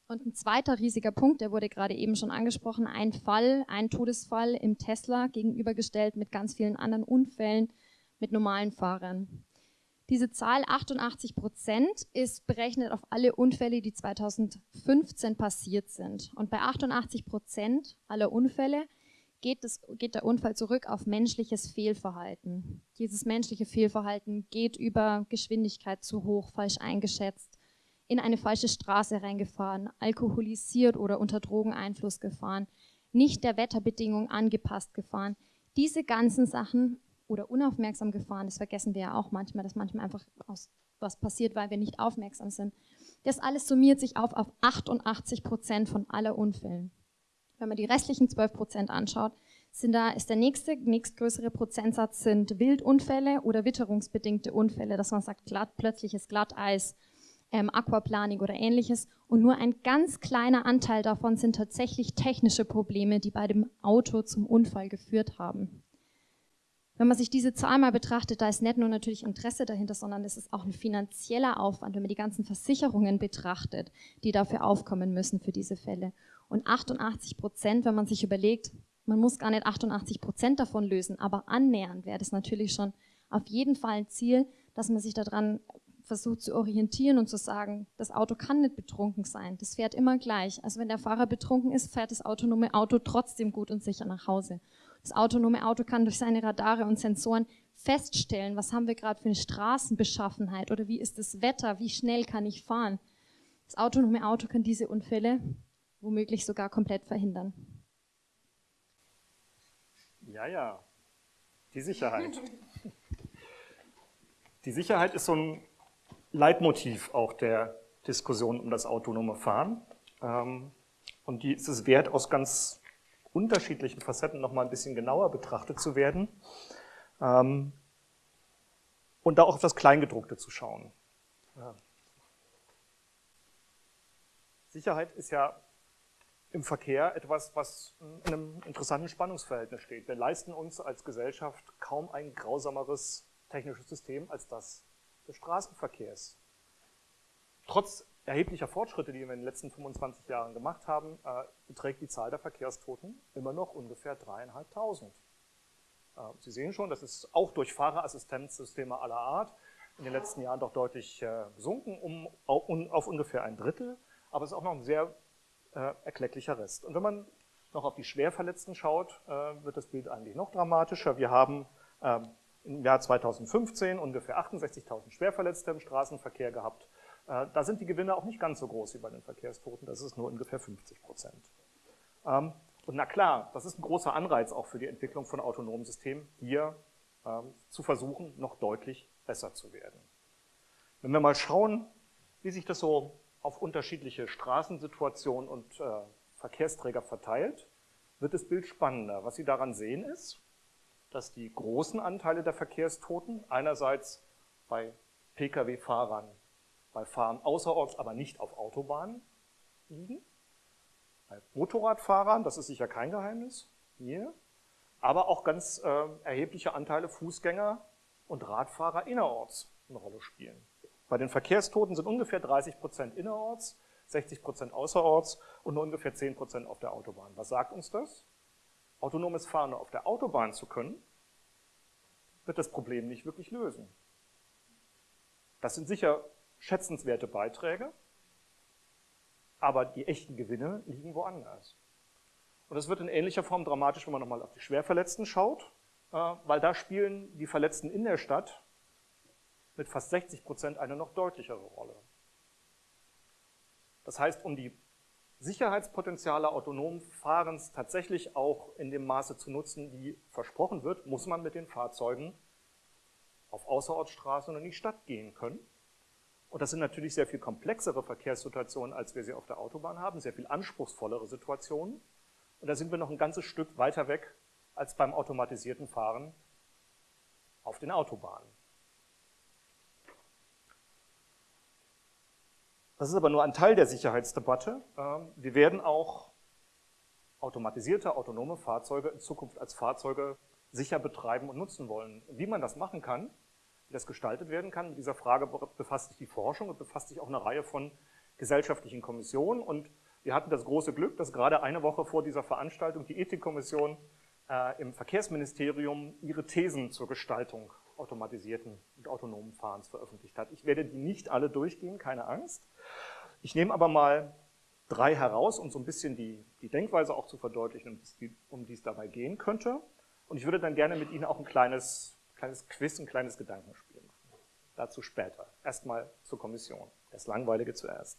Und ein zweiter riesiger Punkt, der wurde gerade eben schon angesprochen, ein Fall, ein Todesfall im Tesla gegenübergestellt mit ganz vielen anderen Unfällen mit normalen Fahrern. Diese Zahl 88 Prozent ist berechnet auf alle Unfälle, die 2015 passiert sind. Und bei 88 Prozent aller Unfälle geht, das, geht der Unfall zurück auf menschliches Fehlverhalten. Dieses menschliche Fehlverhalten geht über Geschwindigkeit zu hoch, falsch eingeschätzt, in eine falsche Straße reingefahren, alkoholisiert oder unter Drogeneinfluss gefahren, nicht der Wetterbedingung angepasst gefahren. Diese ganzen Sachen oder unaufmerksam gefahren, das vergessen wir ja auch manchmal, dass manchmal einfach was passiert, weil wir nicht aufmerksam sind. Das alles summiert sich auf auf 88 Prozent von aller Unfällen. Wenn man die restlichen 12 Prozent anschaut, sind da, ist der nächste, nächstgrößere Prozentsatz sind Wildunfälle oder witterungsbedingte Unfälle, dass man sagt, glatt, plötzliches Glatteis, ähm, Aquaplaning oder ähnliches. Und nur ein ganz kleiner Anteil davon sind tatsächlich technische Probleme, die bei dem Auto zum Unfall geführt haben. Wenn man sich diese Zahl mal betrachtet, da ist nicht nur natürlich Interesse dahinter, sondern es ist auch ein finanzieller Aufwand, wenn man die ganzen Versicherungen betrachtet, die dafür aufkommen müssen für diese Fälle. Und 88 Prozent, wenn man sich überlegt, man muss gar nicht 88 Prozent davon lösen, aber annähernd wäre das natürlich schon auf jeden Fall ein Ziel, dass man sich daran versucht zu orientieren und zu sagen, das Auto kann nicht betrunken sein, das fährt immer gleich. Also wenn der Fahrer betrunken ist, fährt das autonome Auto trotzdem gut und sicher nach Hause. Das autonome Auto kann durch seine Radare und Sensoren feststellen, was haben wir gerade für eine Straßenbeschaffenheit oder wie ist das Wetter, wie schnell kann ich fahren. Das autonome Auto kann diese Unfälle womöglich sogar komplett verhindern. Ja, ja, die Sicherheit. Die Sicherheit ist so ein Leitmotiv auch der Diskussion um das autonome Fahren. Ähm, und die ist es wert, aus ganz unterschiedlichen Facetten nochmal ein bisschen genauer betrachtet zu werden. Ähm, und da auch auf das Kleingedruckte zu schauen. Sicherheit ist ja im Verkehr etwas, was in einem interessanten Spannungsverhältnis steht. Wir leisten uns als Gesellschaft kaum ein grausameres technisches System als das des Straßenverkehrs. Trotz erheblicher Fortschritte, die wir in den letzten 25 Jahren gemacht haben, äh, beträgt die Zahl der Verkehrstoten immer noch ungefähr dreieinhalbtausend. Äh, Sie sehen schon, das ist auch durch Fahrerassistenzsysteme aller Art in den letzten Jahren doch deutlich äh, gesunken, um, auf ungefähr ein Drittel, aber es ist auch noch ein sehr äh, erklecklicher Rest. Und wenn man noch auf die Schwerverletzten schaut, äh, wird das Bild eigentlich noch dramatischer. Wir haben ähm, im Jahr 2015 ungefähr 68.000 Schwerverletzte im Straßenverkehr gehabt. Äh, da sind die Gewinne auch nicht ganz so groß wie bei den Verkehrstoten, das ist nur ungefähr 50 Prozent. Ähm, und na klar, das ist ein großer Anreiz auch für die Entwicklung von autonomen Systemen, hier ähm, zu versuchen, noch deutlich besser zu werden. Wenn wir mal schauen, wie sich das so auf unterschiedliche Straßensituationen und äh, Verkehrsträger verteilt, wird das Bild spannender. Was Sie daran sehen ist, dass die großen Anteile der Verkehrstoten einerseits bei Pkw-Fahrern bei Fahren außerorts, aber nicht auf Autobahnen liegen. Bei Motorradfahrern, das ist sicher kein Geheimnis, hier, aber auch ganz äh, erhebliche Anteile Fußgänger und Radfahrer innerorts eine Rolle spielen. Bei den Verkehrstoten sind ungefähr 30 Prozent innerorts, 60 Prozent außerorts und nur ungefähr 10 Prozent auf der Autobahn. Was sagt uns das? Autonomes Fahren auf der Autobahn zu können, wird das Problem nicht wirklich lösen. Das sind sicher schätzenswerte Beiträge, aber die echten Gewinne liegen woanders. Und das wird in ähnlicher Form dramatisch, wenn man nochmal auf die Schwerverletzten schaut, äh, weil da spielen die Verletzten in der Stadt mit fast 60 Prozent eine noch deutlichere Rolle. Das heißt, um die Sicherheitspotenziale autonomen Fahrens tatsächlich auch in dem Maße zu nutzen, wie versprochen wird, muss man mit den Fahrzeugen auf Außerortsstraßen und in die Stadt gehen können. Und das sind natürlich sehr viel komplexere Verkehrssituationen, als wir sie auf der Autobahn haben, sehr viel anspruchsvollere Situationen. Und da sind wir noch ein ganzes Stück weiter weg als beim automatisierten Fahren auf den Autobahnen. Das ist aber nur ein Teil der Sicherheitsdebatte. Ähm, wir werden auch automatisierte, autonome Fahrzeuge in Zukunft als Fahrzeuge sicher betreiben und nutzen wollen. Wie man das machen kann, wie das gestaltet werden kann. Mit dieser Frage befasst sich die Forschung und befasst sich auch eine Reihe von gesellschaftlichen Kommissionen. Und wir hatten das große Glück, dass gerade eine Woche vor dieser Veranstaltung die Ethikkommission äh, im Verkehrsministerium ihre Thesen zur Gestaltung automatisierten und autonomen Fahrens veröffentlicht hat. Ich werde die nicht alle durchgehen, keine Angst. Ich nehme aber mal drei heraus, um so ein bisschen die, die Denkweise auch zu verdeutlichen, um die es dabei gehen könnte. Und ich würde dann gerne mit Ihnen auch ein kleines kleines Quiz, ein kleines Gedankenspiel machen. Dazu später. Erstmal zur Kommission. Das Langweilige zuerst.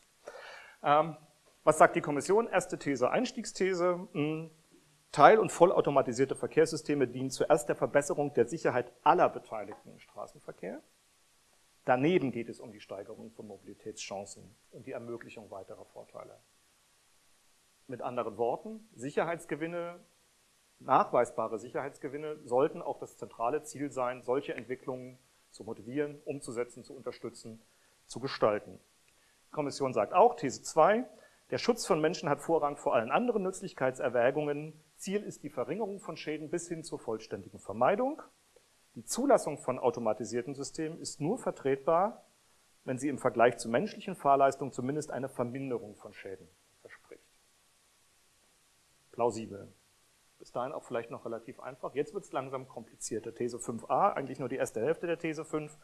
Ähm, was sagt die Kommission? Erste These, Einstiegsthese. Teil- und vollautomatisierte Verkehrssysteme dienen zuerst der Verbesserung der Sicherheit aller Beteiligten im Straßenverkehr. Daneben geht es um die Steigerung von Mobilitätschancen und die Ermöglichung weiterer Vorteile. Mit anderen Worten, Sicherheitsgewinne nachweisbare Sicherheitsgewinne sollten auch das zentrale Ziel sein, solche Entwicklungen zu motivieren, umzusetzen, zu unterstützen, zu gestalten. Die Kommission sagt auch, These 2, der Schutz von Menschen hat Vorrang vor allen anderen Nützlichkeitserwägungen. Ziel ist die Verringerung von Schäden bis hin zur vollständigen Vermeidung. Die Zulassung von automatisierten Systemen ist nur vertretbar, wenn sie im Vergleich zu menschlichen Fahrleistungen zumindest eine Verminderung von Schäden verspricht. Plausibel. Bis dahin auch vielleicht noch relativ einfach. Jetzt wird es langsam komplizierter. These 5a, eigentlich nur die erste Hälfte der These 5,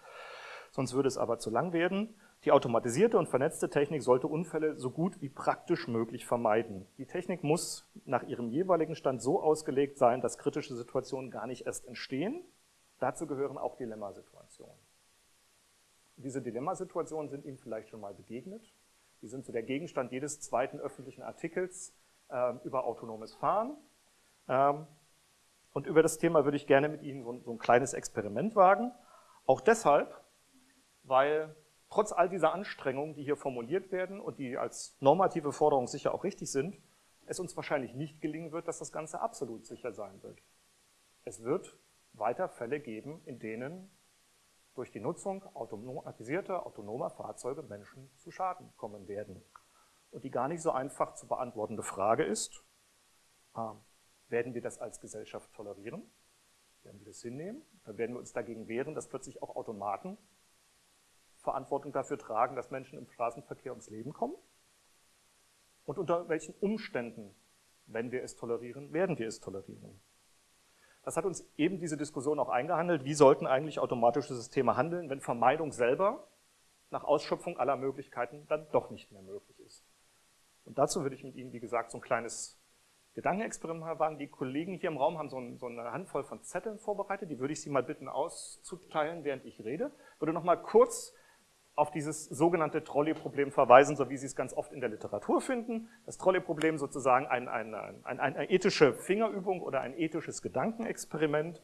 sonst würde es aber zu lang werden. Die automatisierte und vernetzte Technik sollte Unfälle so gut wie praktisch möglich vermeiden. Die Technik muss nach ihrem jeweiligen Stand so ausgelegt sein, dass kritische Situationen gar nicht erst entstehen. Dazu gehören auch Dilemmasituationen. Diese Dilemmasituationen sind Ihnen vielleicht schon mal begegnet. Die sind so der Gegenstand jedes zweiten öffentlichen Artikels äh, über autonomes Fahren. Ähm, und über das Thema würde ich gerne mit Ihnen so, so ein kleines Experiment wagen. Auch deshalb, weil trotz all dieser Anstrengungen, die hier formuliert werden und die als normative Forderung sicher auch richtig sind, es uns wahrscheinlich nicht gelingen wird, dass das Ganze absolut sicher sein wird. Es wird weiter Fälle geben, in denen durch die Nutzung automatisierter, autonomer Fahrzeuge Menschen zu Schaden kommen werden. Und die gar nicht so einfach zu beantwortende Frage ist, äh, werden wir das als Gesellschaft tolerieren? Werden wir das hinnehmen? Dann werden wir uns dagegen wehren, dass plötzlich auch Automaten Verantwortung dafür tragen, dass Menschen im Straßenverkehr ums Leben kommen? Und unter welchen Umständen, wenn wir es tolerieren, werden wir es tolerieren? Das hat uns eben diese Diskussion auch eingehandelt, wie sollten eigentlich automatische Systeme handeln, wenn Vermeidung selber nach Ausschöpfung aller Möglichkeiten dann doch nicht mehr möglich ist. Und dazu würde ich mit Ihnen, wie gesagt, so ein kleines Gedankenexperiment wagen. Die Kollegen hier im Raum haben so, ein, so, eine Handvoll von Zetteln vorbereitet, die würde ich Sie mal bitten auszuteilen, während ich rede. Ich würde noch mal kurz auf dieses sogenannte Trolley-Problem verweisen, so wie Sie es ganz oft in der Literatur finden. Das Trolley-Problem sozusagen ein, ein, ein, eine ethische Fingerübung oder ein ethisches Gedankenexperiment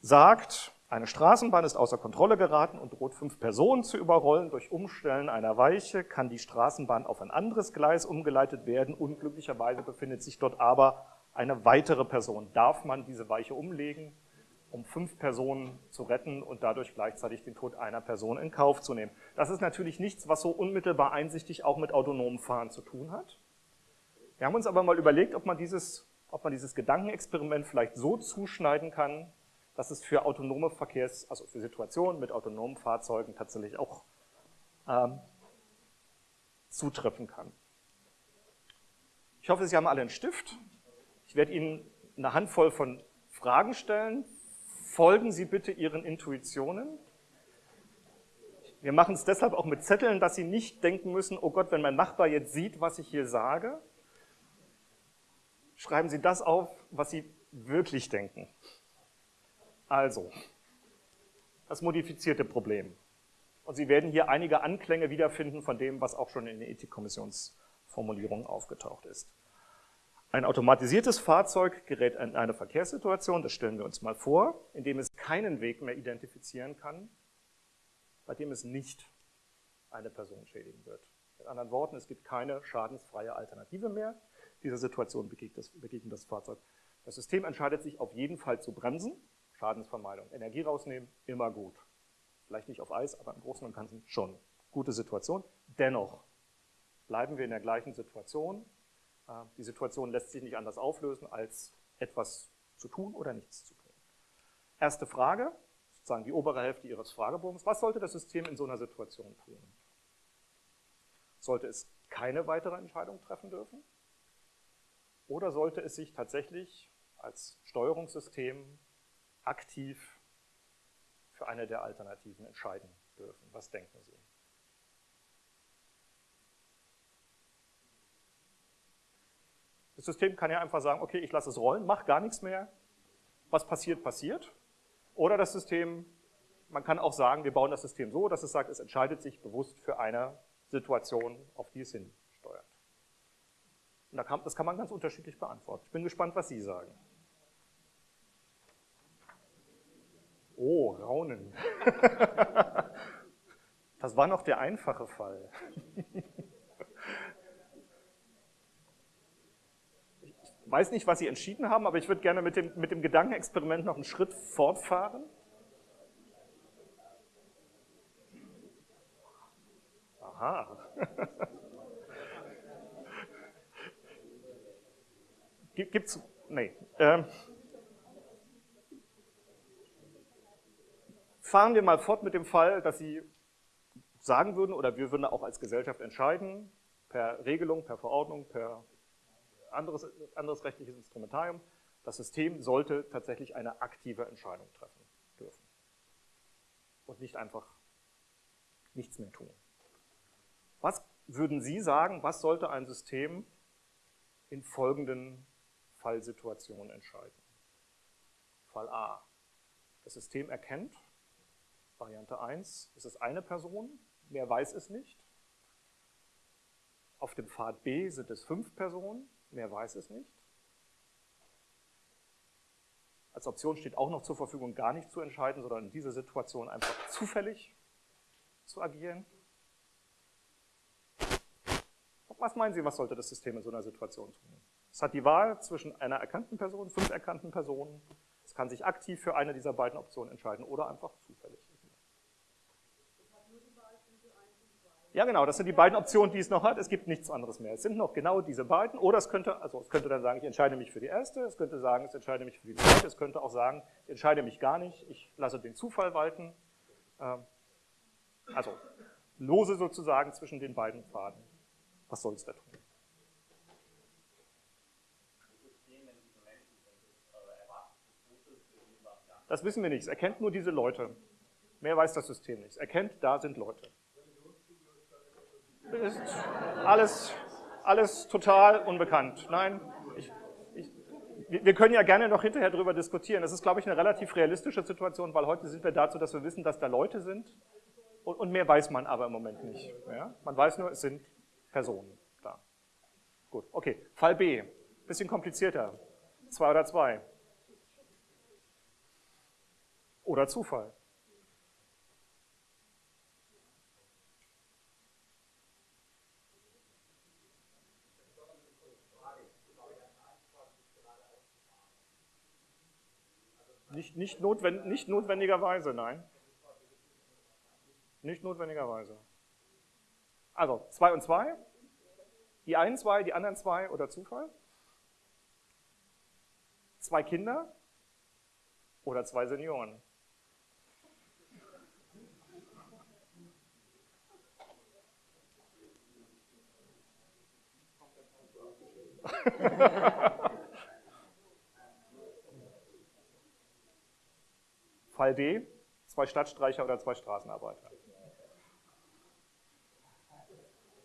sagt, eine Straßenbahn ist außer Kontrolle geraten und droht fünf Personen zu überrollen. Durch Umstellen einer Weiche kann die Straßenbahn auf ein anderes Gleis umgeleitet werden. Unglücklicherweise befindet sich dort aber eine weitere Person. Darf man diese Weiche umlegen? Um fünf Personen zu retten und dadurch gleichzeitig den Tod einer Person in Kauf zu nehmen. Das ist natürlich nichts, was so unmittelbar einsichtig auch mit autonomem Fahren zu tun hat. Wir haben uns aber mal überlegt, ob man dieses, ob man dieses Gedankenexperiment vielleicht so zuschneiden kann, dass es für autonome Verkehrs, also für Situationen mit autonomen Fahrzeugen tatsächlich auch ähm, zutreffen kann. Ich hoffe, Sie haben alle einen Stift. Ich werde Ihnen eine Handvoll von Fragen stellen, folgen Sie bitte Ihren Intuitionen. Wir machen es deshalb auch mit Zetteln, dass Sie nicht denken müssen, oh Gott, wenn mein Nachbar jetzt sieht, was ich hier sage, schreiben Sie das auf, was Sie wirklich denken. Also, das modifizierte Problem. Und Sie werden hier einige Anklänge wiederfinden von dem, was auch schon in der Ethikkommissionsformulierung aufgetaucht ist. Ein automatisiertes Fahrzeug gerät in eine Verkehrssituation, das stellen wir uns mal vor, in dem es keinen Weg mehr identifizieren kann, bei dem es nicht eine Person schädigen wird. Mit anderen Worten, es gibt keine schadensfreie Alternative mehr. Dieser Situation begegnet das, Fahrzeug. Das System entscheidet sich auf jeden Fall zu bremsen, Schadensvermeidung. Energie rausnehmen, immer gut. Vielleicht nicht auf Eis, aber im Großen und Ganzen schon. Gute Situation. Dennoch bleiben wir in der gleichen Situation, die Situation lässt sich nicht anders auflösen, als etwas zu tun oder nichts zu tun. Erste Frage, sozusagen die obere Hälfte Ihres Fragebogens. Was sollte das System in so einer Situation tun? Sollte es keine weitere Entscheidung treffen dürfen? Oder sollte es sich tatsächlich als Steuerungssystem aktiv für eine der Alternativen entscheiden dürfen? Was denken Sie? Das System kann ja einfach sagen, okay, ich lasse es rollen, mach gar nichts mehr. Was passiert, passiert. Oder das System, man kann auch sagen, wir bauen das System so, dass es sagt, es entscheidet sich bewusst für eine Situation, auf die es hinsteuert. Und das kann man ganz unterschiedlich beantworten. Ich bin gespannt, was Sie sagen. Oh, Raunen. Das war noch der einfache Fall. weiß nicht, was Sie entschieden haben, aber ich würde gerne mit dem, mit dem Gedankenexperiment noch einen Schritt fortfahren. Aha. Gibt's, nee. Ähm, fahren wir mal fort mit dem Fall, dass Sie sagen würden, oder wir würden auch als Gesellschaft entscheiden, per Regelung, per Verordnung, per anderes, anderes rechtliches Instrumentarium. Das System sollte tatsächlich eine aktive Entscheidung treffen dürfen und nicht einfach nichts mehr tun. Was würden Sie sagen, was sollte ein System in folgenden Fallsituationen entscheiden? Fall A. Das System erkennt, Variante 1, es ist eine Person, mehr weiß es nicht. Auf dem Pfad B sind es fünf Personen, mehr weiß es nicht. Als Option steht auch noch zur Verfügung, gar nicht zu entscheiden, sondern in dieser Situation einfach zufällig zu agieren. Was meinen Sie, was sollte das System in so einer Situation tun? Es hat die Wahl zwischen einer erkannten Person, fünf erkannten Personen. Es kann sich aktiv für eine dieser beiden Optionen entscheiden oder einfach zufällig. Ja, genau, das sind die beiden Optionen, die es noch hat. Es gibt nichts anderes mehr. Es sind noch genau diese beiden. Oder es könnte, also es könnte dann sagen, ich entscheide mich für die erste. Es könnte sagen, ich entscheide mich für die zweite. Es könnte auch sagen, ich entscheide mich gar nicht. Ich lasse den Zufall walten. Ähm, also lose sozusagen zwischen den beiden Pfaden. Was soll es da tun? Das wissen wir nicht. Es erkennt nur diese Leute. Mehr weiß das System nicht. Es erkennt, da sind Leute. Ist alles, alles total unbekannt. Nein, ich, ich, wir können ja gerne noch hinterher darüber diskutieren. Das ist, glaube ich, eine relativ realistische Situation, weil heute sind wir dazu, dass wir wissen, dass da Leute sind und mehr weiß man aber im Moment nicht. Ja? Man weiß nur, es sind Personen da. Gut, okay. Fall B, bisschen komplizierter. Zwei oder zwei. Oder Zufall. Nicht, nicht, notwend, nicht notwendigerweise, nein. Nicht notwendigerweise. Also, zwei und zwei. Die einen zwei, die anderen zwei oder Zufall. Zwei Kinder oder zwei Senioren. Fall D, zwei Stadtstreicher oder zwei Straßenarbeiter.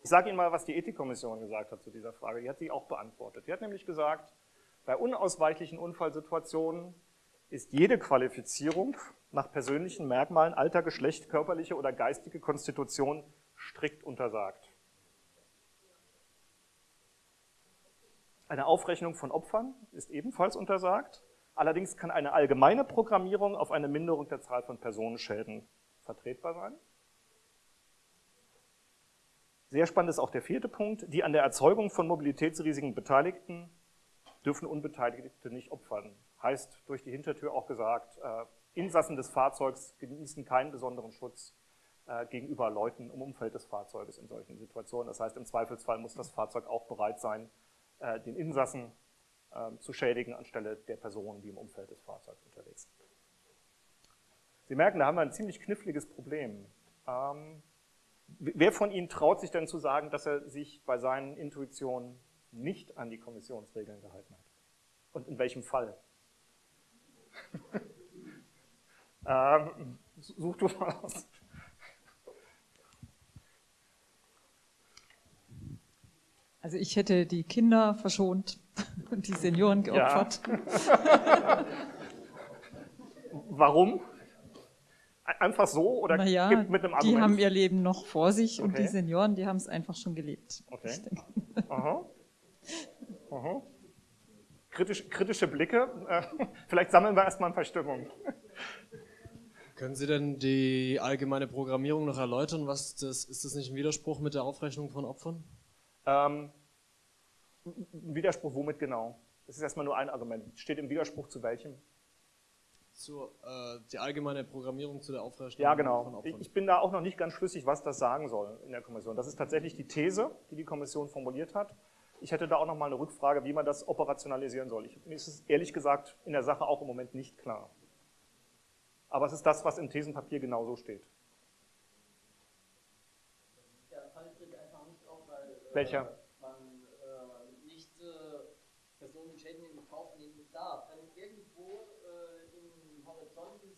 Ich sage Ihnen mal, was die Ethikkommission gesagt hat zu dieser Frage. Die hat sie auch beantwortet. Die hat nämlich gesagt, bei unausweichlichen Unfallsituationen ist jede Qualifizierung nach persönlichen Merkmalen, Alter, Geschlecht, körperliche oder geistige Konstitution strikt untersagt. Eine Aufrechnung von Opfern ist ebenfalls untersagt. Allerdings kann eine allgemeine Programmierung auf eine Minderung der Zahl von Personenschäden vertretbar sein. Sehr spannend ist auch der vierte Punkt. Die an der Erzeugung von Mobilitätsrisiken Beteiligten dürfen Unbeteiligte nicht opfern. Heißt durch die Hintertür auch gesagt, äh, Insassen des Fahrzeugs genießen keinen besonderen Schutz äh, gegenüber Leuten im Umfeld des Fahrzeuges in solchen Situationen. Das heißt, im Zweifelsfall muss das Fahrzeug auch bereit sein, äh, den Insassen zu schädigen anstelle der Personen, die im Umfeld des Fahrzeugs unterwegs sind. Sie merken, da haben wir ein ziemlich kniffliges Problem. Ähm, wer von Ihnen traut sich denn zu sagen, dass er sich bei seinen Intuitionen nicht an die Kommissionsregeln gehalten hat? Und in welchem Fall? ähm, such du mal aus. Also ich hätte die Kinder verschont und die Senioren geopfert. Ja. Warum? Einfach so oder naja, mit einem Argument? Die haben ihr Leben noch vor sich okay. und die Senioren, die haben es einfach schon gelebt. Okay. Aha. Aha. Kritisch, kritische Blicke. Äh, vielleicht sammeln wir erstmal ein paar Stimmungen. Können Sie denn die allgemeine Programmierung noch erläutern? Was das, ist das nicht ein Widerspruch mit der Aufrechnung von Opfern? Ähm, Widerspruch womit genau? Das ist erstmal nur ein Argument. Steht im Widerspruch zu welchem? Zu, äh, die allgemeine Programmierung zu der Aufrechnung ja, genau. von Opfern. Ich bin da auch noch nicht ganz schlüssig, was das sagen soll in der Kommission. Das ist tatsächlich die These, die die Kommission formuliert hat. Ich hätte da auch noch mal eine Rückfrage, wie man das operationalisieren soll. Ich, mir ist es ehrlich gesagt in der Sache auch im Moment nicht klar. Aber es ist das, was im Thesenpapier genauso steht. Der Fall tritt einfach nicht auf, weil äh, Welcher? man äh, nicht äh, Personenschäden in Kauf nehmen darf. Wenn irgendwo äh, im Horizont des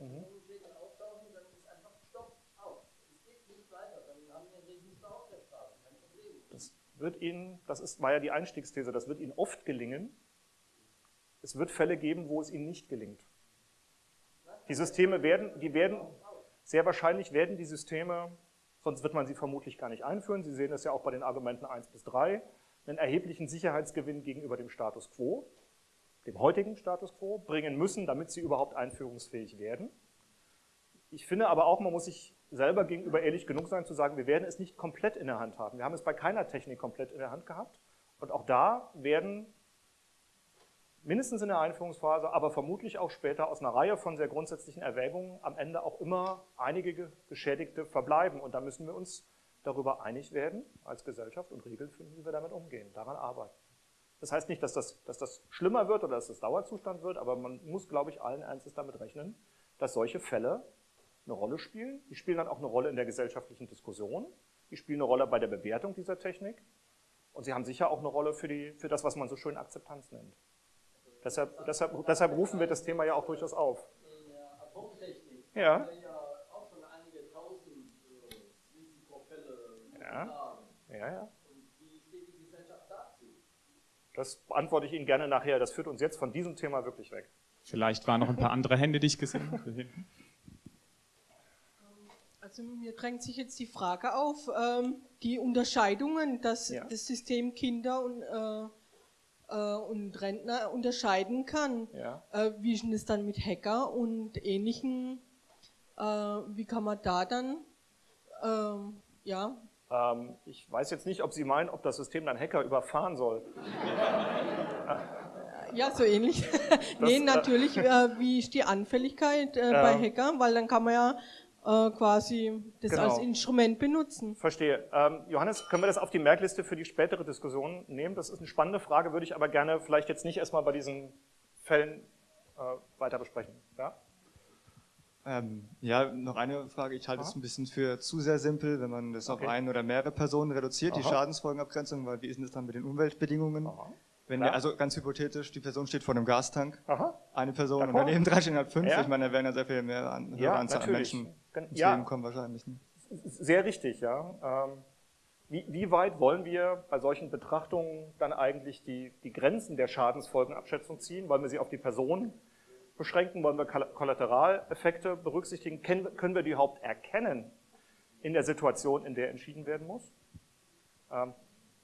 Mhm. Personenschäden auftauchen, dann ist einfach Stopp, aus. Es geht nicht weiter. Dann haben wir ein Riesenstau auf der Straße, kein Problem. Das wird Ihnen, das ist, war ja die Einstiegsthese, das wird Ihnen oft gelingen. Es wird Fälle geben, wo es Ihnen nicht gelingt. Die Systeme werden, die werden, sehr wahrscheinlich werden die Systeme, sonst wird man sie vermutlich gar nicht einführen. Sie sehen das ja auch bei den Argumenten 1 bis 3, einen erheblichen Sicherheitsgewinn gegenüber dem Status quo, dem heutigen Status quo, bringen müssen, damit sie überhaupt einführungsfähig werden. Ich finde aber auch, man muss sich selber gegenüber ehrlich genug sein, zu sagen, wir werden es nicht komplett in der Hand haben. Wir haben es bei keiner Technik komplett in der Hand gehabt. Und auch da werden mindestens in der Einführungsphase, aber vermutlich auch später aus einer Reihe von sehr grundsätzlichen Erwägungen am Ende auch immer einige Geschädigte verbleiben. Und da müssen wir uns darüber einig werden, als Gesellschaft und Regeln finden, wie wir damit umgehen, daran arbeiten. Das heißt nicht, dass das, dass das schlimmer wird oder dass das Dauerzustand wird, aber man muss, glaube ich, allen Ernstes damit rechnen, dass solche Fälle eine Rolle spielen. Die spielen dann auch eine Rolle in der gesellschaftlichen Diskussion. Die spielen eine Rolle bei der Bewertung dieser Technik. Und sie haben sicher auch eine Rolle für, die, für das, was man so schön Akzeptanz nennt. Deshalb, deshalb, deshalb rufen wir das Thema ja auch durchaus auf. In der Atomtechnik ja. haben wir ja auch schon einige tausend äh, Risikofälle ja. ja, ja. Und wie steht die Gesellschaft dazu? Das beantworte ich Ihnen gerne nachher. Das führt uns jetzt von diesem Thema wirklich weg. Vielleicht waren noch ein paar andere Hände, die ich gesehen habe. Also mir drängt sich jetzt die Frage auf, ähm, die Unterscheidungen, dass Ja. das System Kinder und, äh, äh, und Rentner unterscheiden kann. Ja. Äh, wie ist denn das dann mit Hacker und ähnlichen? Äh, wie kann man da dann, ähm, ja, Ähm, ich weiß jetzt nicht, ob Sie meinen, ob das System dann Hacker überfahren soll. ja, so ähnlich. nee, äh, natürlich, äh, wie ist die Anfälligkeit äh, Ja. bei Hacker? Weil dann kann man ja äh, quasi das Genau. als Instrument benutzen. Verstehe. Ähm, Johannes, können wir das auf die Merkliste für die spätere Diskussion nehmen? Das ist eine spannende Frage, würde ich aber gerne vielleicht jetzt nicht erstmal bei diesen Fällen äh, weiter besprechen. Ja? Ähm, ja, noch eine Frage. Ich halte es ein bisschen für zu sehr simpel, wenn man das Okay. auf eine oder mehrere Personen reduziert, die Aha. Schadensfolgenabgrenzung, weil wie ist denn das dann mit den Umweltbedingungen? Wenn Klar. der, also ganz hypothetisch, die Person steht vor einem Gastank, Aha. eine Person und daneben drei stehen halt fünf. Ja. Ich meine, da werden ja sehr viel mehr an, höhere Ja, Anzahl an. Menschen ins ja. Leben kommen wahrscheinlich. Ne? Sehr richtig, ja. Ähm, wie, wie weit wollen wir bei solchen Betrachtungen dann eigentlich die, die Grenzen der Schadensfolgenabschätzung ziehen? Wollen wir sie auf die Person beschränken? Wollen wir Kolla- Kollateraleffekte berücksichtigen? Können wir die überhaupt erkennen in der Situation, in der entschieden werden muss? Ähm,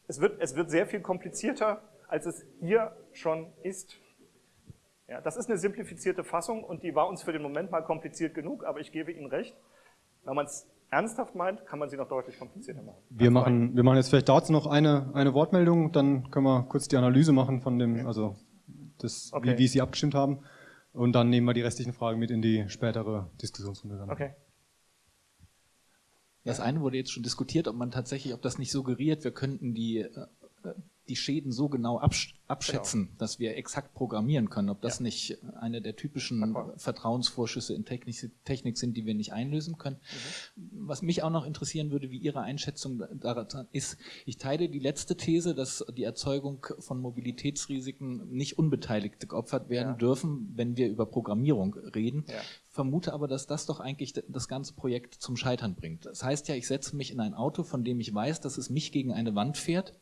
es, wird, es wird sehr viel komplizierter, als es hier schon ist. Ja, das ist eine simplifizierte Fassung und die war uns für den Moment mal kompliziert genug, aber ich gebe Ihnen recht. Wenn man es ernsthaft meint, kann man sie noch deutlich komplizierter machen. Wir machen, wir machen jetzt vielleicht dazu noch eine, eine Wortmeldung, dann können wir kurz die Analyse machen von dem, also das, Okay. wie, wie Sie abgestimmt haben. Und dann nehmen wir die restlichen Fragen mit in die spätere Diskussionsrunde. Dann. Okay. Das eine wurde jetzt schon diskutiert, ob man tatsächlich, ob das nicht suggeriert, wir könnten die, äh, die Schäden so genau absch abschätzen, dass wir exakt programmieren können, ob das nicht eine der typischen Vertrauensvorschüsse in Technik, Technik sind, die wir nicht einlösen können. Was mich auch noch interessieren würde, wie Ihre Einschätzung daran ist, ich teile die letzte These, dass die Erzeugung von Mobilitätsrisiken nicht Unbeteiligte geopfert werden Ja. dürfen, wenn wir über Programmierung reden Ja. vermute aber, dass das doch eigentlich das ganze Projekt zum Scheitern bringt. Das heißt ja, ich setze mich in ein Auto, von dem ich weiß, dass es mich gegen eine Wand fährt.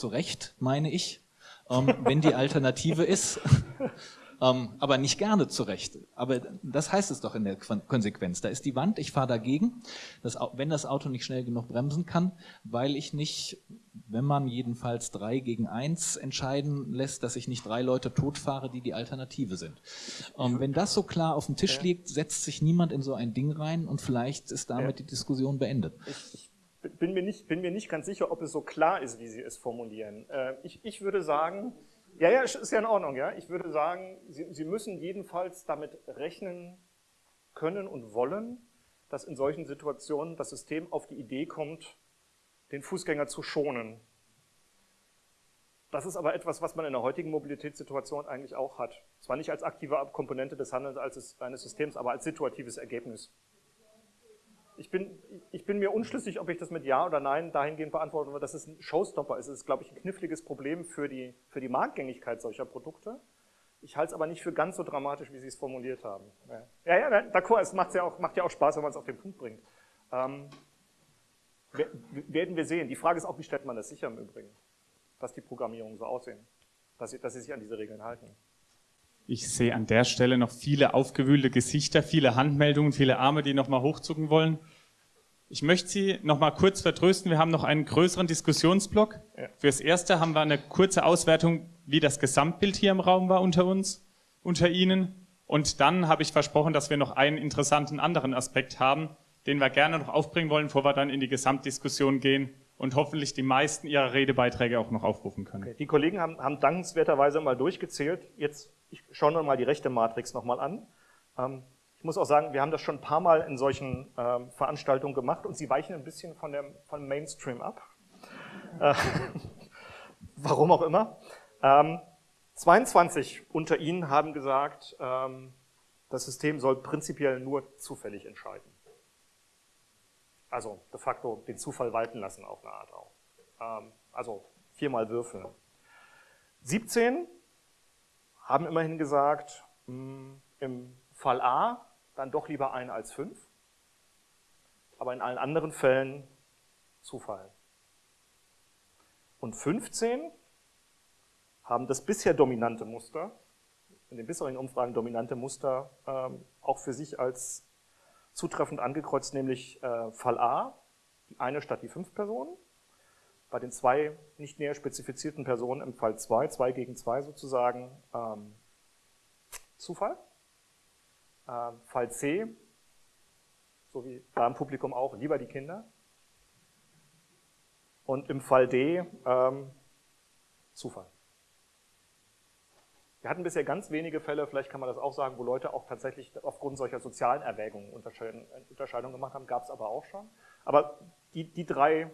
Zu Recht, meine ich, ähm, wenn die Alternative ist. ähm, aber nicht gerne zu Recht. Aber das heißt es doch in der Kon- Konsequenz. Da ist die Wand, ich fahre dagegen, das, Au- wenn das Auto nicht schnell genug bremsen kann, weil ich nicht, wenn man jedenfalls drei gegen eins entscheiden lässt, dass ich nicht drei Leute totfahre, die die Alternative sind. Ähm, wenn das so klar auf dem Tisch liegt, setzt sich niemand in so ein Ding rein und vielleicht ist damit die Diskussion beendet. Ich bin mir, nicht, bin mir nicht ganz sicher, ob es so klar ist, wie Sie es formulieren. Äh, ich, ich würde sagen, ja, ja, ist ja in Ordnung, ja. Ich würde sagen, Sie, Sie müssen jedenfalls damit rechnen können und wollen, dass in solchen Situationen das System auf die Idee kommt, den Fußgänger zu schonen. Das ist aber etwas, was man in der heutigen Mobilitätssituation eigentlich auch hat. Zwar nicht als aktive Komponente des Handelns eines Systems, aber als situatives Ergebnis. Ich bin, ich bin mir unschlüssig, ob ich das mit Ja oder Nein dahingehend beantworten würde, dass es ein Showstopper ist. Es ist, glaube ich, ein kniffliges Problem für die, für die Marktgängigkeit solcher Produkte. Ich halte es aber nicht für ganz so dramatisch, wie Sie es formuliert haben. Ja, ja, d'accord, es macht ja auch, macht ja auch Spaß, wenn man es auf den Punkt bringt. Ähm, wer- werden wir sehen. Die Frage ist auch, wie stellt man das sicher im Übrigen, dass die Programmierungen so aussehen, dass sie, dass sie sich an diese Regeln halten. Ich sehe an der Stelle noch viele aufgewühlte Gesichter, viele Handmeldungen, viele Arme, die nochmal hochzucken wollen. Ich möchte Sie nochmal kurz vertrösten. Wir haben noch einen größeren Diskussionsblock. Fürs Erste haben wir eine kurze Auswertung, wie das Gesamtbild hier im Raum war unter uns, unter Ihnen. Und dann habe ich versprochen, dass wir noch einen interessanten anderen Aspekt haben, den wir gerne noch aufbringen wollen, bevor wir dann in die Gesamtdiskussion gehen und hoffentlich die meisten Ihrer Redebeiträge auch noch aufrufen können. Okay. Die Kollegen haben, haben dankenswerterweise mal durchgezählt. Jetzt ich schaue noch mal die rechte Matrix nochmal an. Ähm, ich muss auch sagen, wir haben das schon ein paar Mal in solchen ähm, Veranstaltungen gemacht und sie weichen ein bisschen von dem, von Mainstream ab. Äh, warum auch immer. Ähm, 22 unter Ihnen haben gesagt, ähm, das System soll prinzipiell nur zufällig entscheiden. Also de facto den Zufall walten lassen auf eine Art auch. Ähm, also viermal würfeln. 17 haben immerhin gesagt, hm, im Fall A dann doch lieber ein als fünf, aber in allen anderen Fällen Zufall. Und 15 haben das bisher dominante Muster, in den bisherigen Umfragen dominante Muster, ähm, auch für sich als zutreffend angekreuzt, nämlich äh, Fall A, die eine statt die fünf Personen, bei den zwei nicht näher spezifizierten Personen im Fall 2, 2 gegen 2 sozusagen, ähm, Zufall. Ähm, Fall C, so wie da im Publikum auch, lieber die Kinder. Und im Fall D, ähm, Zufall. Wir hatten bisher ganz wenige Fälle, vielleicht kann man das auch sagen, wo Leute auch tatsächlich aufgrund solcher sozialen Erwägungen Unterscheidungen gemacht haben, gab es aber auch schon. Aber die, die drei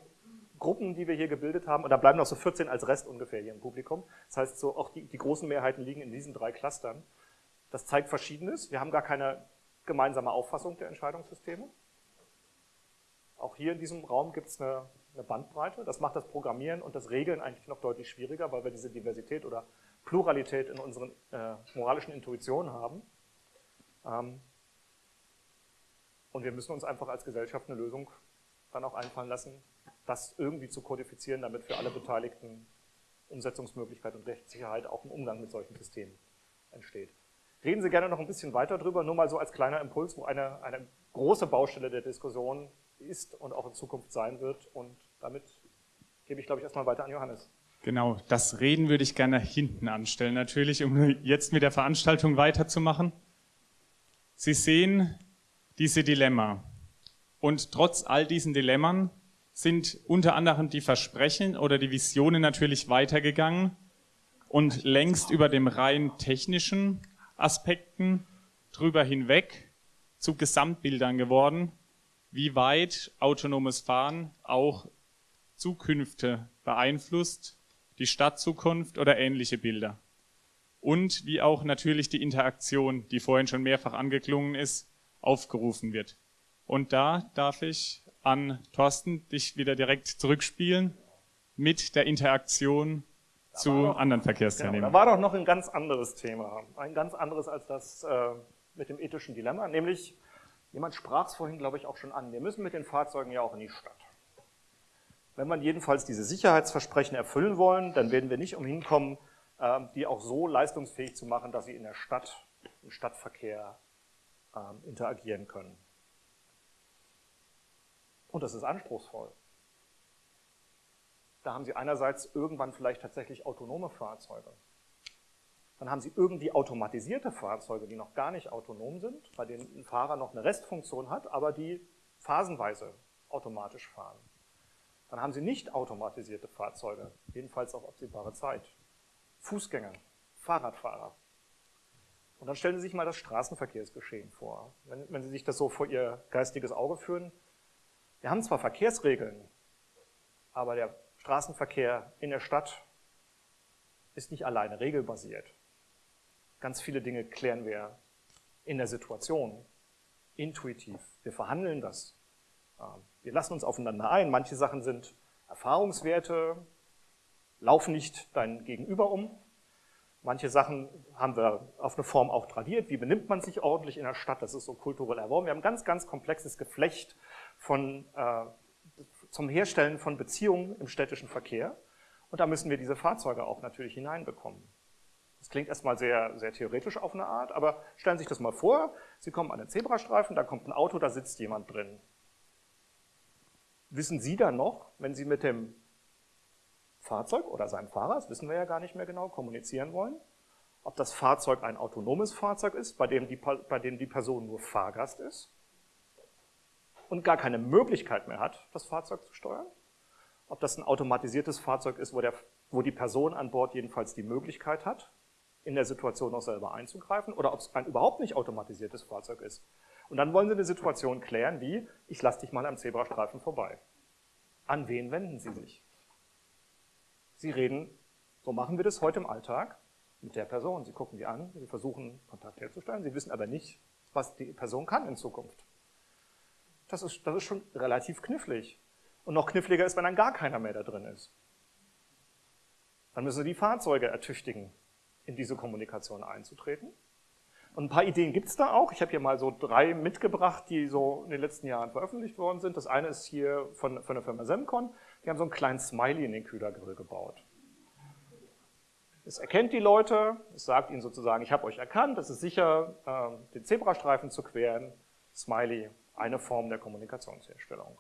Gruppen, die wir hier gebildet haben, und da bleiben noch so 14 als Rest ungefähr hier im Publikum. Das heißt, so auch die, die großen Mehrheiten liegen in diesen drei Clustern. Das zeigt Verschiedenes. Wir haben gar keine gemeinsame Auffassung der Entscheidungssysteme. Auch hier in diesem Raum gibt es eine, eine, Bandbreite. Das macht das Programmieren und das Regeln eigentlich noch deutlich schwieriger, weil wir diese Diversität oder Pluralität in unseren äh, moralischen Intuitionen haben. Ähm, und wir müssen uns einfach als Gesellschaft eine Lösung dann auch einfallen lassen, das irgendwie zu kodifizieren, damit für alle Beteiligten Umsetzungsmöglichkeit und Rechtssicherheit auch im Umgang mit solchen Systemen entsteht. Reden Sie gerne noch ein bisschen weiter drüber, nur mal so als kleiner Impuls, wo eine, eine große Baustelle der Diskussion ist und auch in Zukunft sein wird. Und damit gebe ich, glaube ich, erstmal weiter an Johannes. Genau, das Reden würde ich gerne hinten anstellen, natürlich, um jetzt mit der Veranstaltung weiterzumachen. Sie sehen diese Dilemma. Und trotz all diesen Dilemmern sind unter anderem die Versprechen oder die Visionen natürlich weitergegangen und längst über dem rein technischen Aspekten drüber hinweg zu Gesamtbildern geworden, wie weit autonomes Fahren auch Zukünfte beeinflusst, die Stadtzukunft oder ähnliche Bilder. Und wie auch natürlich die Interaktion, die vorhin schon mehrfach angeklungen ist, aufgerufen wird. Und da darf ich an Thorsten dich wieder direkt zurückspielen mit der Interaktion zu doch, anderen Verkehrsteilnehmern. Genau, da war doch noch ein ganz anderes Thema, ein ganz anderes als das äh, mit dem ethischen Dilemma, nämlich, jemand sprach es vorhin, glaube ich, auch schon an, wir müssen mit den Fahrzeugen ja auch in die Stadt. Wenn wir jedenfalls diese Sicherheitsversprechen erfüllen wollen, dann werden wir nicht umhin kommen, äh, die auch so leistungsfähig zu machen, dass sie in der Stadt, im Stadtverkehr äh, interagieren können. Und das ist anspruchsvoll. Da haben Sie einerseits irgendwann vielleicht tatsächlich autonome Fahrzeuge. Dann haben Sie irgendwie automatisierte Fahrzeuge, die noch gar nicht autonom sind, bei denen ein Fahrer noch eine Restfunktion hat, aber die phasenweise automatisch fahren. Dann haben Sie nicht automatisierte Fahrzeuge, jedenfalls auf absehbare Zeit. Fußgänger, Fahrradfahrer. Und dann stellen Sie sich mal das Straßenverkehrsgeschehen vor. Wenn, wenn Sie sich das so vor Ihr geistiges Auge führen, wir haben zwar Verkehrsregeln, aber der Straßenverkehr in der Stadt ist nicht alleine regelbasiert. Ganz viele Dinge klären wir in der Situation, intuitiv. Wir verhandeln das. Ähm, wir lassen uns aufeinander ein. Manche Sachen sind Erfahrungswerte, laufen nicht dein Gegenüber um. Manche Sachen haben wir auf eine Form auch tradiert. Wie benimmt man sich ordentlich in der Stadt? Das ist so kulturell erworben. Wir haben ein ganz, ganz komplexes Geflecht von äh, zum Herstellen von Beziehungen im städtischen Verkehr. Und da müssen wir diese Fahrzeuge auch natürlich hineinbekommen. Das klingt erstmal sehr, sehr theoretisch auf eine Art, aber stellen Sie sich das mal vor, Sie kommen an den Zebrastreifen, da kommt ein Auto, da sitzt jemand drin. Wissen Sie dann noch, wenn Sie mit dem Fahrzeug oder seinem Fahrer, das wissen wir ja gar nicht mehr genau, kommunizieren wollen, ob das Fahrzeug ein autonomes Fahrzeug ist, bei dem die, bei dem die Person nur Fahrgast ist und gar keine Möglichkeit mehr hat, das Fahrzeug zu steuern, ob das ein automatisiertes Fahrzeug ist, wo, der, wo die Person an Bord jedenfalls die Möglichkeit hat, in der Situation auch selber einzugreifen, oder ob es ein überhaupt nicht automatisiertes Fahrzeug ist. Und dann wollen Sie eine Situation klären, wie, ich lasse dich mal am Zebrastreifen vorbei. An wen wenden Sie sich? Sie reden, so machen wir das heute im Alltag, mit der Person. Sie gucken die an, Sie versuchen Kontakt herzustellen, Sie wissen aber nicht, was die Person kann in Zukunft. Das ist, das ist schon relativ knifflig. Und noch kniffliger ist, wenn dann gar keiner mehr da drin ist. Dann müssen Sie die Fahrzeuge ertüchtigen, in diese Kommunikation einzutreten. Und ein paar Ideen gibt es da auch. Ich habe hier mal so drei mitgebracht, die so in den letzten Jahren veröffentlicht worden sind. Das eine ist hier von, von der Firma Semcon. Die haben so einen kleinen Smiley in den Kühlergrill gebaut. Es erkennt die Leute, es sagt ihnen sozusagen, ich habe euch erkannt, es ist sicher, äh, den Zebrastreifen zu queren. Smiley, eine Form der Kommunikationsherstellung.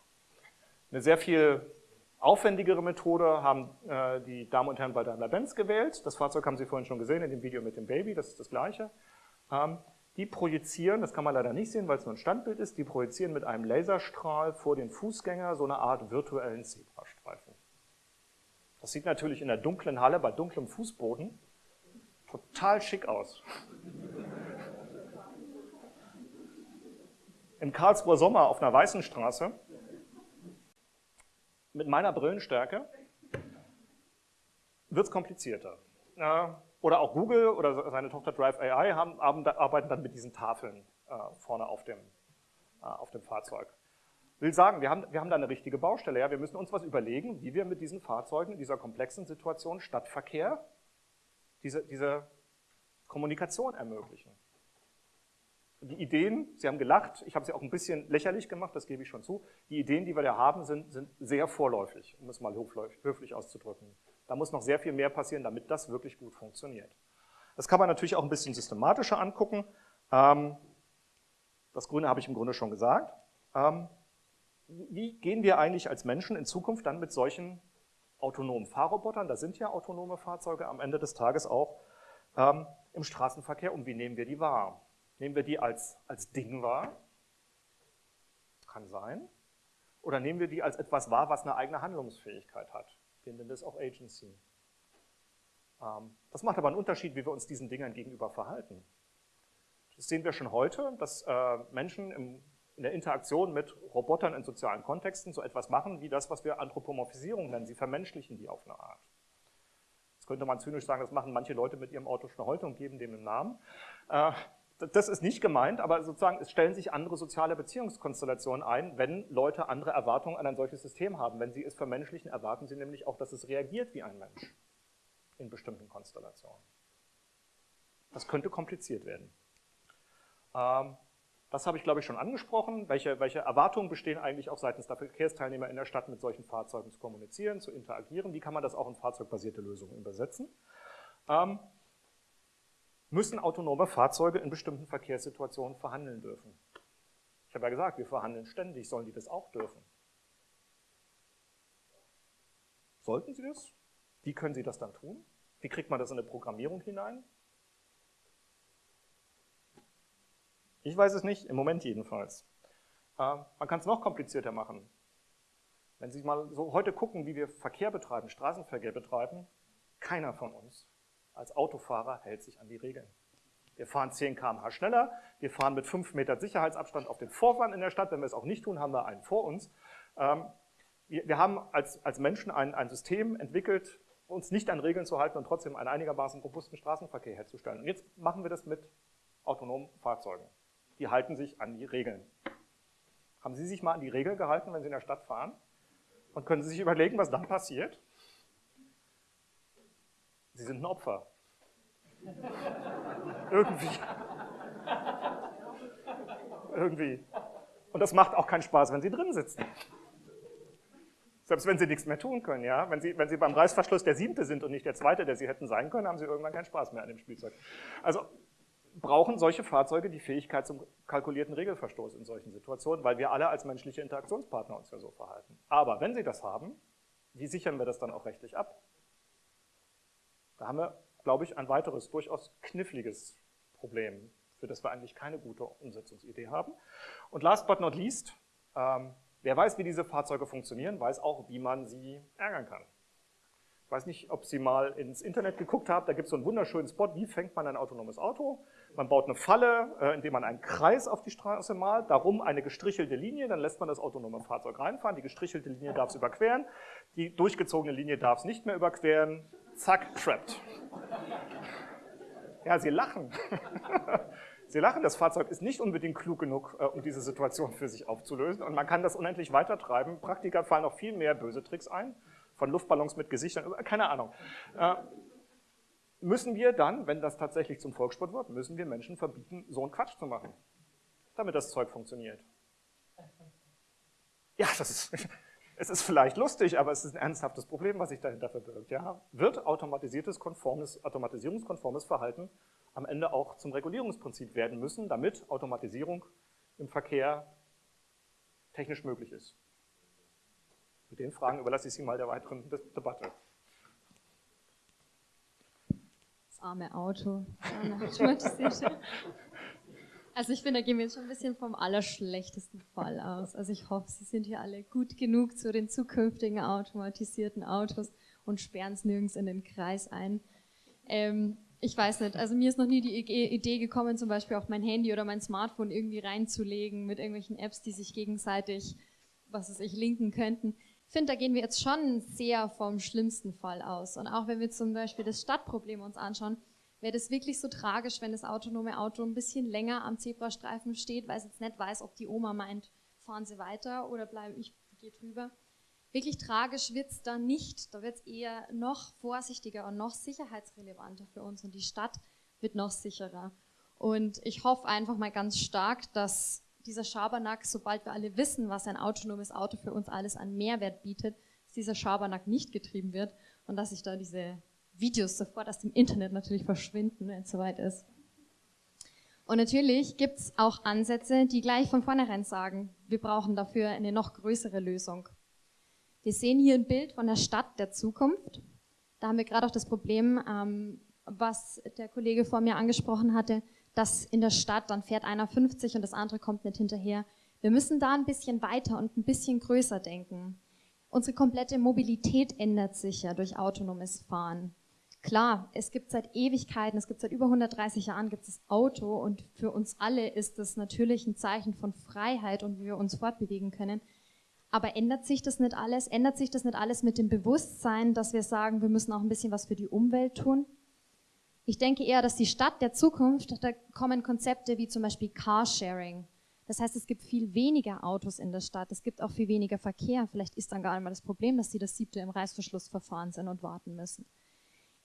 Eine sehr viel aufwendigere Methode haben äh, die Damen und Herren bei Daimler-Benz gewählt. Das Fahrzeug haben Sie vorhin schon gesehen in dem Video mit dem Baby, das ist das gleiche. Ähm, die projizieren, das kann man leider nicht sehen, weil es nur ein Standbild ist, die projizieren mit einem Laserstrahl vor den Fußgänger so eine Art virtuellen Zebrastreifen. Das sieht natürlich in der dunklen Halle bei dunklem Fußboden total schick aus. Im Karlsruher Sommer auf einer weißen Straße mit meiner Brillenstärke wird es komplizierter. Oder auch Google oder seine Tochter Drive AI haben, arbeiten dann mit diesen Tafeln äh, vorne auf dem, äh, auf dem Fahrzeug. Will sagen, wir haben, wir haben da eine richtige Baustelle. Ja? Wir müssen uns was überlegen, wie wir mit diesen Fahrzeugen in dieser komplexen Situation Stadtverkehr diese, diese Kommunikation ermöglichen. Die Ideen, Sie haben gelacht, ich habe sie auch ein bisschen lächerlich gemacht, das gebe ich schon zu. Die Ideen, die wir da haben, sind, sind sehr vorläufig, um es mal höflich auszudrücken. Da muss noch sehr viel mehr passieren, damit das wirklich gut funktioniert. Das kann man natürlich auch ein bisschen systematischer angucken. Ähm, das Grüne habe ich im Grunde schon gesagt. Ähm, wie gehen wir eigentlich als Menschen in Zukunft dann mit solchen autonomen Fahrrobotern, da sind ja autonome Fahrzeuge am Ende des Tages auch, ähm, im Straßenverkehr um? Wie nehmen wir die wahr? Nehmen wir die als, als Ding wahr? Kann sein. Oder nehmen wir die als etwas wahr, was eine eigene Handlungsfähigkeit hat? Wir nennen das auch Agency. Ähm, das macht aber einen Unterschied, wie wir uns diesen Dingern gegenüber verhalten. Das sehen wir schon heute, dass äh, Menschen in der Interaktion mit Robotern in sozialen Kontexten so etwas machen, wie das, was wir Anthropomorphisierung nennen. Sie vermenschlichen die auf eine Art. Jetzt könnte man zynisch sagen, das machen manche Leute mit ihrem Auto schon heute und geben dem einen Namen. Das ist nicht gemeint, aber sozusagen es stellen sich andere soziale Beziehungskonstellationen ein, wenn Leute andere Erwartungen an ein solches System haben. Wenn sie es vermenschlichen, erwarten sie nämlich auch, dass es reagiert wie ein Mensch in bestimmten Konstellationen. Das könnte kompliziert werden. Ähm, das habe ich, glaube ich, schon angesprochen. Welche, welche Erwartungen bestehen eigentlich auch seitens der Verkehrsteilnehmer in der Stadt, mit solchen Fahrzeugen zu kommunizieren, zu interagieren? Wie kann man das auch in fahrzeugbasierte Lösungen übersetzen? Ähm, müssen autonome Fahrzeuge in bestimmten Verkehrssituationen verhandeln dürfen. Ich habe ja gesagt, wir verhandeln ständig, sollen die das auch dürfen? Sollten sie das? Wie können sie das dann tun? Wie kriegt man das in eine Programmierung hinein? Ich weiß es nicht, im Moment jedenfalls. Äh, man kann es noch komplizierter machen. Wenn Sie mal so heute gucken, wie wir Verkehr betreiben, Straßenverkehr betreiben, keiner von uns als Autofahrer hält sich an die Regeln. Wir fahren 10 km/h schneller, wir fahren mit 5 Meter Sicherheitsabstand auf den Vorfahren in der Stadt. Wenn wir es auch nicht tun, haben wir einen vor uns. Ähm, wir, haben als, Menschen ein System entwickelt, uns nicht an Regeln zu halten und trotzdem einen einigermaßen robusten Straßenverkehr herzustellen. Und jetzt machen wir das mit autonomen Fahrzeugen. Die halten sich an die Regeln. Haben Sie sich mal an die Regeln gehalten, wenn Sie in der Stadt fahren? Und können Sie sich überlegen, was dann passiert? Sie sind ein Opfer. Irgendwie. Irgendwie. Und das macht auch keinen Spaß, wenn Sie drin sitzen. Selbst wenn sie nichts mehr tun können, ja. Wenn sie, wenn sie beim Reißverschluss der siebte sind und nicht der zweite, der sie hätten sein können, haben sie irgendwann keinen Spaß mehr an dem Spielzeug. Also brauchen solche Fahrzeuge die Fähigkeit zum kalkulierten Regelverstoß in solchen Situationen, weil wir alle als menschliche Interaktionspartner uns ja so verhalten. Aber wenn sie das haben, wie sichern wir das dann auch rechtlich ab? Da haben wir, glaube ich, ein weiteres, durchaus kniffliges Problem, für das wir eigentlich keine gute Umsetzungsidee haben. Und last but not least, ähm, wer weiß, wie diese Fahrzeuge funktionieren, weiß auch, wie man sie ärgern kann. Ich weiß nicht, ob Sie mal ins Internet geguckt haben, da gibt es so einen wunderschönen Spot, wie fängt man ein autonomes Auto? Man baut eine Falle, äh, indem man einen Kreis auf die Straße malt, darum eine gestrichelte Linie, dann lässt man das autonome Fahrzeug reinfahren, die gestrichelte Linie darf es überqueren, die durchgezogene Linie darf es nicht mehr überqueren, zack, trapped. Ja, Sie lachen. Sie lachen, das Fahrzeug ist nicht unbedingt klug genug, äh, um diese Situation für sich aufzulösen und man kann das unendlich weitertreiben. Praktiker fallen noch viel mehr böse Tricks ein von Luftballons mit Gesichtern, keine Ahnung. Äh, müssen wir dann, wenn das tatsächlich zum Volkssport wird, müssen wir Menschen verbieten, so einen Quatsch zu machen, damit das Zeug funktioniert. Ja, das ist, es ist vielleicht lustig, aber es ist ein ernsthaftes Problem, was sich dahinter verbirgt. Ja? Wird automatisiertes, konformes, automatisierungskonformes Verhalten am Ende auch zum Regulierungsprinzip werden müssen, damit Automatisierung im Verkehr technisch möglich ist. Mit den Fragen überlasse ich Sie mal der weiteren Debatte. Das arme Auto. Also ich finde, da gehen wir jetzt schon ein bisschen vom allerschlechtesten Fall aus. Also ich hoffe, Sie sind hier alle gut genug zu den zukünftigen automatisierten Autos und sperren es nirgends in den Kreis ein. Ähm, ich weiß nicht, also mir ist noch nie die Idee gekommen, zum Beispiel auch mein Handy oder mein Smartphone irgendwie reinzulegen mit irgendwelchen Apps, die sich gegenseitig, was weiß ich, linken könnten. Ich finde, da gehen wir jetzt schon sehr vom schlimmsten Fall aus. Und auch wenn wir zum Beispiel das Stadtproblem uns anschauen, wäre das wirklich so tragisch, wenn das autonome Auto ein bisschen länger am Zebrastreifen steht, weil es jetzt nicht weiß, ob die Oma meint, fahren Sie weiter oder bleiben ich gehe drüber. Wirklich tragisch wird es da nicht. Da wird es eher noch vorsichtiger und noch sicherheitsrelevanter für uns und die Stadt wird noch sicherer. Und ich hoffe einfach mal ganz stark, dass dieser Schabernack, sobald wir alle wissen, was ein autonomes Auto für uns alles an Mehrwert bietet, dass dieser Schabernack nicht getrieben wird und dass sich da diese Videos sofort aus dem Internet natürlich verschwinden, wenn es soweit ist. Und natürlich gibt es auch Ansätze, die gleich von vornherein sagen, wir brauchen dafür eine noch größere Lösung. Wir sehen hier ein Bild von der Stadt der Zukunft. Da haben wir gerade auch das Problem, ähm, was der Kollege vor mir angesprochen hatte, dass in der Stadt, dann fährt einer 50 und das andere kommt nicht hinterher. Wir müssen da ein bisschen weiter und ein bisschen größer denken. Unsere komplette Mobilität ändert sich ja durch autonomes Fahren. Klar, es gibt seit Ewigkeiten, es gibt seit über 130 Jahren gibt es Auto und für uns alle ist das natürlich ein Zeichen von Freiheit und wie wir uns fortbewegen können. Aber ändert sich das nicht alles? Ändert sich das nicht alles mit dem Bewusstsein, dass wir sagen, wir müssen auch ein bisschen was für die Umwelt tun? Ich denke eher, dass die Stadt der Zukunft, da kommen Konzepte wie zum Beispiel Carsharing. Das heißt, es gibt viel weniger Autos in der Stadt, es gibt auch viel weniger Verkehr. Vielleicht ist dann gar einmal das Problem, dass sie das siebte im Reißverschlussverfahren sind und warten müssen.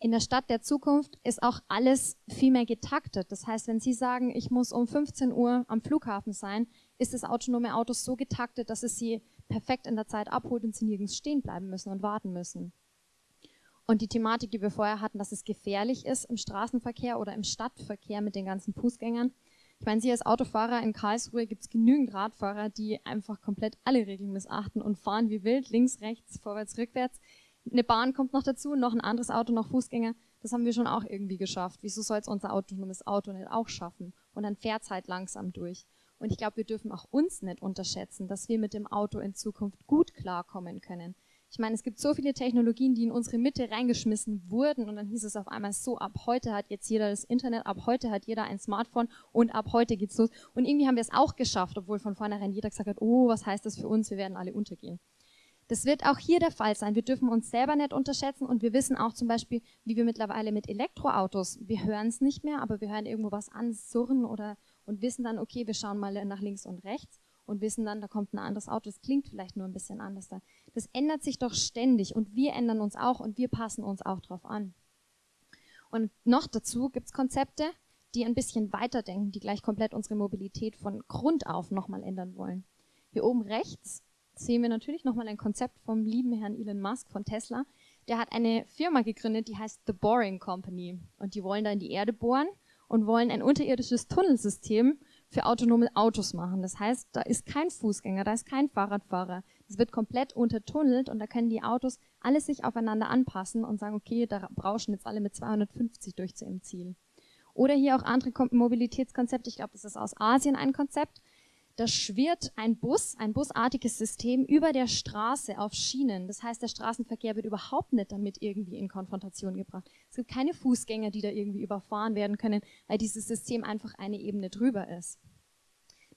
In der Stadt der Zukunft ist auch alles viel mehr getaktet. Das heißt, wenn Sie sagen, ich muss um 15 Uhr am Flughafen sein, ist das autonome Auto so getaktet, dass es Sie perfekt in der Zeit abholt und Sie nirgends stehen bleiben müssen und warten müssen. Und die Thematik, die wir vorher hatten, dass es gefährlich ist im Straßenverkehr oder im Stadtverkehr mit den ganzen Fußgängern. Ich meine, Sie als Autofahrer in Karlsruhe gibt es genügend Radfahrer, die einfach komplett alle Regeln missachten und fahren wie wild, links, rechts, vorwärts, rückwärts. Eine Bahn kommt noch dazu, noch ein anderes Auto, noch Fußgänger. Das haben wir schon auch irgendwie geschafft. Wieso soll es unser autonomes Auto nicht auch schaffen? Und dann fährt es halt langsam durch. Und ich glaube, wir dürfen auch uns nicht unterschätzen, dass wir mit dem Auto in Zukunft gut klarkommen können. Ich meine, es gibt so viele Technologien, die in unsere Mitte reingeschmissen wurden und dann hieß es auf einmal so, ab heute hat jetzt jeder das Internet, ab heute hat jeder ein Smartphone und ab heute geht's los. Und irgendwie haben wir es auch geschafft, obwohl von vornherein jeder gesagt hat, oh, was heißt das für uns, wir werden alle untergehen. Das wird auch hier der Fall sein. Wir dürfen uns selber nicht unterschätzen und wir wissen auch zum Beispiel, wie wir mittlerweile mit Elektroautos, wir hören es nicht mehr, aber wir hören irgendwo was an, surren oder und wissen dann, okay, wir schauen mal nach links und rechts und wissen dann, da kommt ein anderes Auto, das klingt vielleicht nur ein bisschen anders. Das ändert sich doch ständig und wir ändern uns auch und wir passen uns auch darauf an. Und noch dazu gibt es Konzepte, die ein bisschen weiterdenken, die gleich komplett unsere Mobilität von Grund auf nochmal ändern wollen. Hier oben rechts sehen wir natürlich nochmal ein Konzept vom lieben Herrn Elon Musk von Tesla. Der hat eine Firma gegründet, die heißt The Boring Company. Und die wollen da in die Erde bohren und wollen ein unterirdisches Tunnelsystem für autonome Autos machen. Das heißt, da ist kein Fußgänger, da ist kein Fahrradfahrer. Es wird komplett untertunnelt und da können die Autos alles sich aufeinander anpassen und sagen, okay, da brauschen jetzt alle mit 250 durch zu ihrem Ziel. Oder hier auch andere Mobilitätskonzepte. Ich glaube, das ist aus Asien ein Konzept. Da schwirrt ein Bus, ein busartiges System über der Straße auf Schienen. Das heißt, der Straßenverkehr wird überhaupt nicht damit irgendwie in Konfrontation gebracht. Es gibt keine Fußgänger, die da irgendwie überfahren werden können, weil dieses System einfach eine Ebene drüber ist.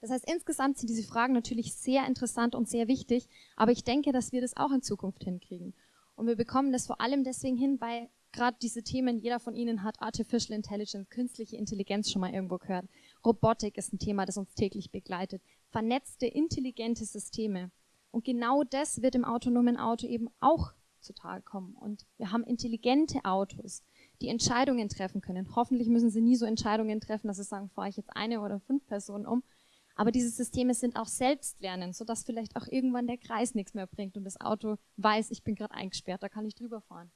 Das heißt, insgesamt sind diese Fragen natürlich sehr interessant und sehr wichtig, aber ich denke, dass wir das auch in Zukunft hinkriegen. Und wir bekommen das vor allem deswegen hin, weil gerade diese Themen, jeder von Ihnen hat Artificial Intelligence, künstliche Intelligenz schon mal irgendwo gehört. Robotik ist ein Thema, das uns täglich begleitet. Vernetzte, intelligente Systeme. Und genau das wird im autonomen Auto eben auch zutage kommen. Und wir haben intelligente Autos, die Entscheidungen treffen können. Hoffentlich müssen sie nie so Entscheidungen treffen, dass sie sagen, fahre ich jetzt eine oder fünf Personen um. Aber diese Systeme sind auch selbstlernend, sodass vielleicht auch irgendwann der Kreis nichts mehr bringt und das Auto weiß, ich bin gerade eingesperrt, da kann ich drüber fahren.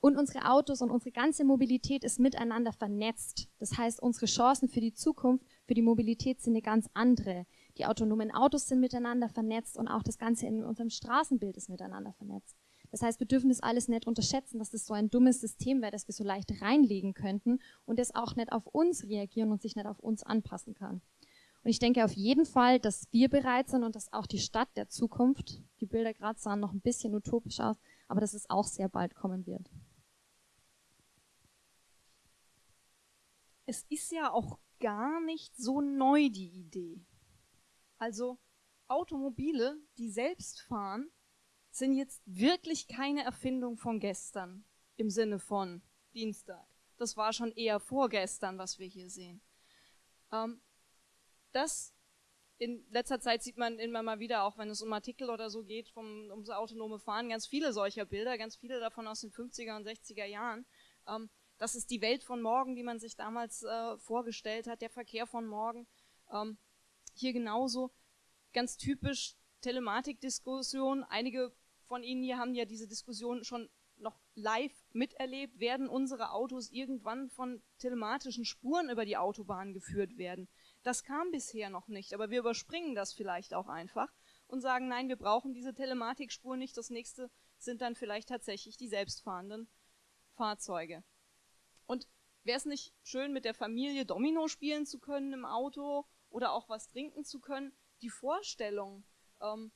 Und unsere Autos und unsere ganze Mobilität ist miteinander vernetzt. Das heißt, unsere Chancen für die Zukunft, für die Mobilität sind eine ganz andere. Die autonomen Autos sind miteinander vernetzt und auch das Ganze in unserem Straßenbild ist miteinander vernetzt. Das heißt, wir dürfen das alles nicht unterschätzen, dass das so ein dummes System wäre, das wir so leicht reinlegen könnten und das auch nicht auf uns reagieren und sich nicht auf uns anpassen kann. Und ich denke auf jeden Fall, dass wir bereit sind und dass auch die Stadt der Zukunft, die Bilder gerade sahen noch ein bisschen utopisch aus, aber dass es auch sehr bald kommen wird. es ist ja auch gar nicht so neu, die Idee. Also Automobile, die selbst fahren, sind jetzt wirklich keine Erfindung von gestern im Sinne von Dienstag. Das war schon eher vorgestern, was wir hier sehen. Ähm, das in letzter Zeit sieht man immer mal wieder, auch wenn es um Artikel oder so geht, vom, ums autonome Fahren, ganz viele solcher Bilder, ganz viele davon aus den 50er und 60er Jahren. Ähm, das ist die Welt von morgen, die man sich damals äh, vorgestellt hat, der Verkehr von morgen. Ähm, hier genauso ganz typisch Telematikdiskussion. Einige von Ihnen hier haben ja diese Diskussion schon noch live miterlebt. Werden unsere Autos irgendwann von telematischen Spuren über die Autobahn geführt werden? Das kam bisher noch nicht, aber wir überspringen das vielleicht auch einfach und sagen, nein, wir brauchen diese Telematikspur nicht. Das nächste sind dann vielleicht tatsächlich die selbstfahrenden Fahrzeuge. Und wäre es nicht schön, mit der Familie Domino spielen zu können im Auto oder auch was trinken zu können? Die Vorstellung, ähm,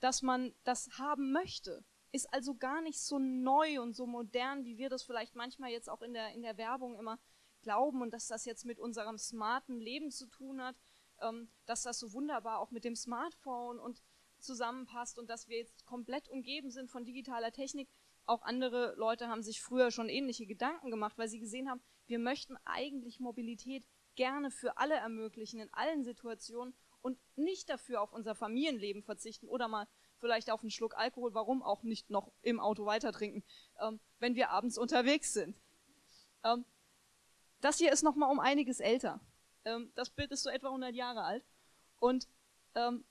dass man das haben möchte, ist also gar nicht so neu und so modern, wie wir das vielleicht manchmal jetzt auch in der, in der Werbung immer glauben und dass das jetzt mit unserem smarten Leben zu tun hat, ähm, dass das so wunderbar auch mit dem Smartphone und zusammenpasst und dass wir jetzt komplett umgeben sind von digitaler Technik. Auch andere Leute haben sich früher schon ähnliche Gedanken gemacht, weil sie gesehen haben, wir möchten eigentlich Mobilität gerne für alle ermöglichen, in allen Situationen und nicht dafür auf unser Familienleben verzichten oder mal vielleicht auf einen Schluck Alkohol, warum auch nicht noch im Auto weiter trinken, ähm, wenn wir abends unterwegs sind. Ähm, das hier ist noch mal um einiges älter. Ähm, das Bild ist so etwa 100 Jahre alt und ähm,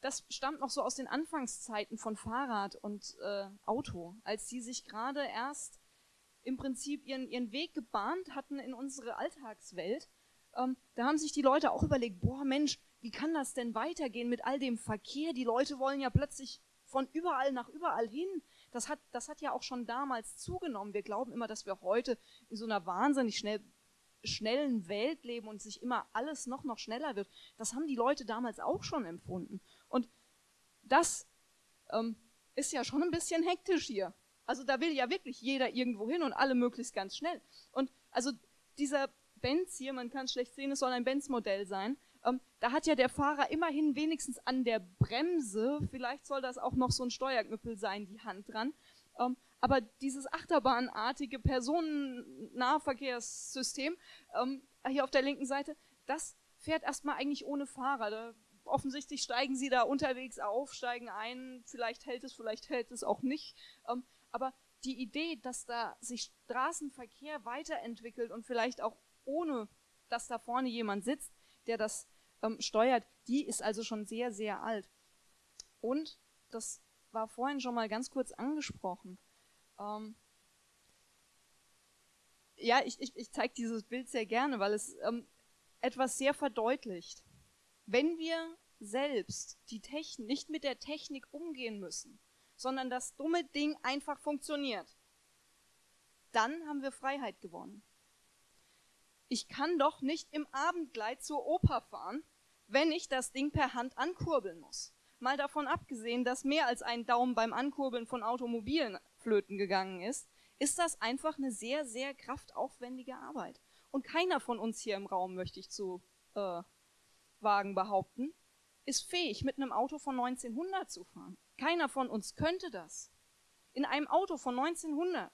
das stammt noch so aus den Anfangszeiten von Fahrrad und äh, Auto, als die sich gerade erst im Prinzip ihren, ihren Weg gebahnt hatten in unsere Alltagswelt. Ähm, da haben sich die Leute auch überlegt, boah Mensch, wie kann das denn weitergehen mit all dem Verkehr? Die Leute wollen ja plötzlich von überall nach überall hin. Das hat, das hat ja auch schon damals zugenommen. Wir glauben immer, dass wir heute in so einer wahnsinnig schnell schnellen Welt leben und sich immer alles noch, noch schneller wird. Das haben die Leute damals auch schon empfunden. Und das ähm, ist ja schon ein bisschen hektisch hier. Also da will ja wirklich jeder irgendwo hin und alle möglichst ganz schnell. Und also dieser Benz hier, man kann es schlecht sehen, es soll ein Benz-Modell sein. Ähm, da hat ja der Fahrer immerhin wenigstens an der Bremse, vielleicht soll das auch noch so ein Steuerknüppel sein, die Hand dran. Ähm, aber dieses achterbahnartige Personennahverkehrssystem ähm, hier auf der linken Seite, das fährt erstmal eigentlich ohne Fahrer. Da, offensichtlich steigen sie da unterwegs auf, steigen ein, vielleicht hält es, vielleicht hält es auch nicht. Aber die Idee, dass da sich Straßenverkehr weiterentwickelt und vielleicht auch ohne, dass da vorne jemand sitzt, der das ähm, steuert, die ist also schon sehr, sehr alt. Und, das war vorhin schon mal ganz kurz angesprochen, ähm, ja, ich, ich, ich zeige dieses Bild sehr gerne, weil es ähm, etwas sehr verdeutlicht. Wenn wir selbst die Technik, nicht mit der Technik umgehen müssen, sondern das dumme Ding einfach funktioniert, dann haben wir Freiheit gewonnen. Ich kann doch nicht im Abendkleid zur Oper fahren, wenn ich das Ding per Hand ankurbeln muss. Mal davon abgesehen, dass mehr als ein Daumen beim Ankurbeln von Automobilen flöten gegangen ist, ist das einfach eine sehr, sehr kraftaufwendige Arbeit. Und keiner von uns hier im Raum, möchte ich zu äh, wagen behaupten, ist fähig, mit einem Auto von 1900 zu fahren. Keiner von uns könnte das. In einem Auto von 1900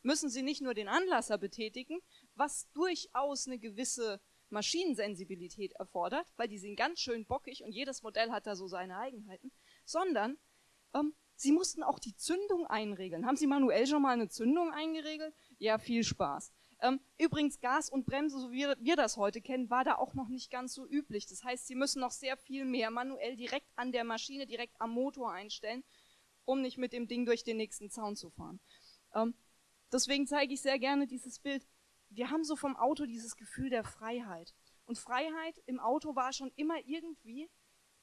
müssen Sie nicht nur den Anlasser betätigen, was durchaus eine gewisse Maschinensensibilität erfordert, weil die sind ganz schön bockig und jedes Modell hat da so seine Eigenheiten, sondern ähm, Sie mussten auch die Zündung einregeln. Haben Sie manuell schon mal eine Zündung eingeregelt? Ja, viel Spaß. Ähm, übrigens, Gas und Bremse, so wie wir das heute kennen, war da auch noch nicht ganz so üblich. Das heißt, Sie müssen noch sehr viel mehr manuell direkt an der Maschine, direkt am Motor einstellen, um nicht mit dem Ding durch den nächsten Zaun zu fahren. Ähm, deswegen zeige ich sehr gerne dieses Bild. Wir haben so vom Auto dieses Gefühl der Freiheit. Und Freiheit im Auto war schon immer irgendwie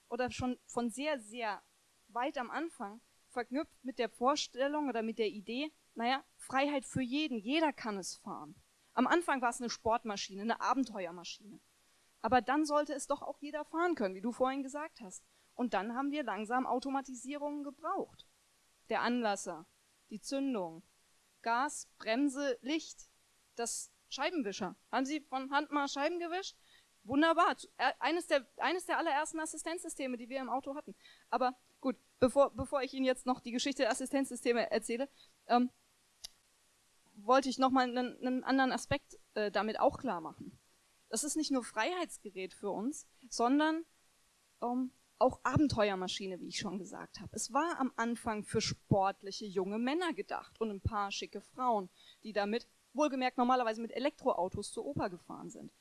oder schon von sehr, sehr weit am Anfang verknüpft mit der Vorstellung oder mit der Idee, naja, Freiheit für jeden, jeder kann es fahren. Am Anfang war es eine Sportmaschine, eine Abenteuermaschine. Aber dann sollte es doch auch jeder fahren können, wie du vorhin gesagt hast. Und dann haben wir langsam Automatisierungen gebraucht. Der Anlasser, die Zündung, Gas, Bremse, Licht, das Scheibenwischer. Haben Sie von Hand mal Scheiben gewischt? Wunderbar. Äh, eines der, eines der allerersten Assistenzsysteme, die wir im Auto hatten. Aber Gut, bevor, bevor ich Ihnen jetzt noch die Geschichte der Assistenzsysteme erzähle, ähm, wollte ich nochmal einen, einen anderen Aspekt äh, damit auch klar machen. Das ist nicht nur Freiheitsgerät für uns, sondern ähm, auch Abenteuermaschine, wie ich schon gesagt habe. Es war am Anfang für sportliche junge Männer gedacht und ein paar schicke Frauen, die damit, wohlgemerkt normalerweise mit Elektroautos zur Oper gefahren sind.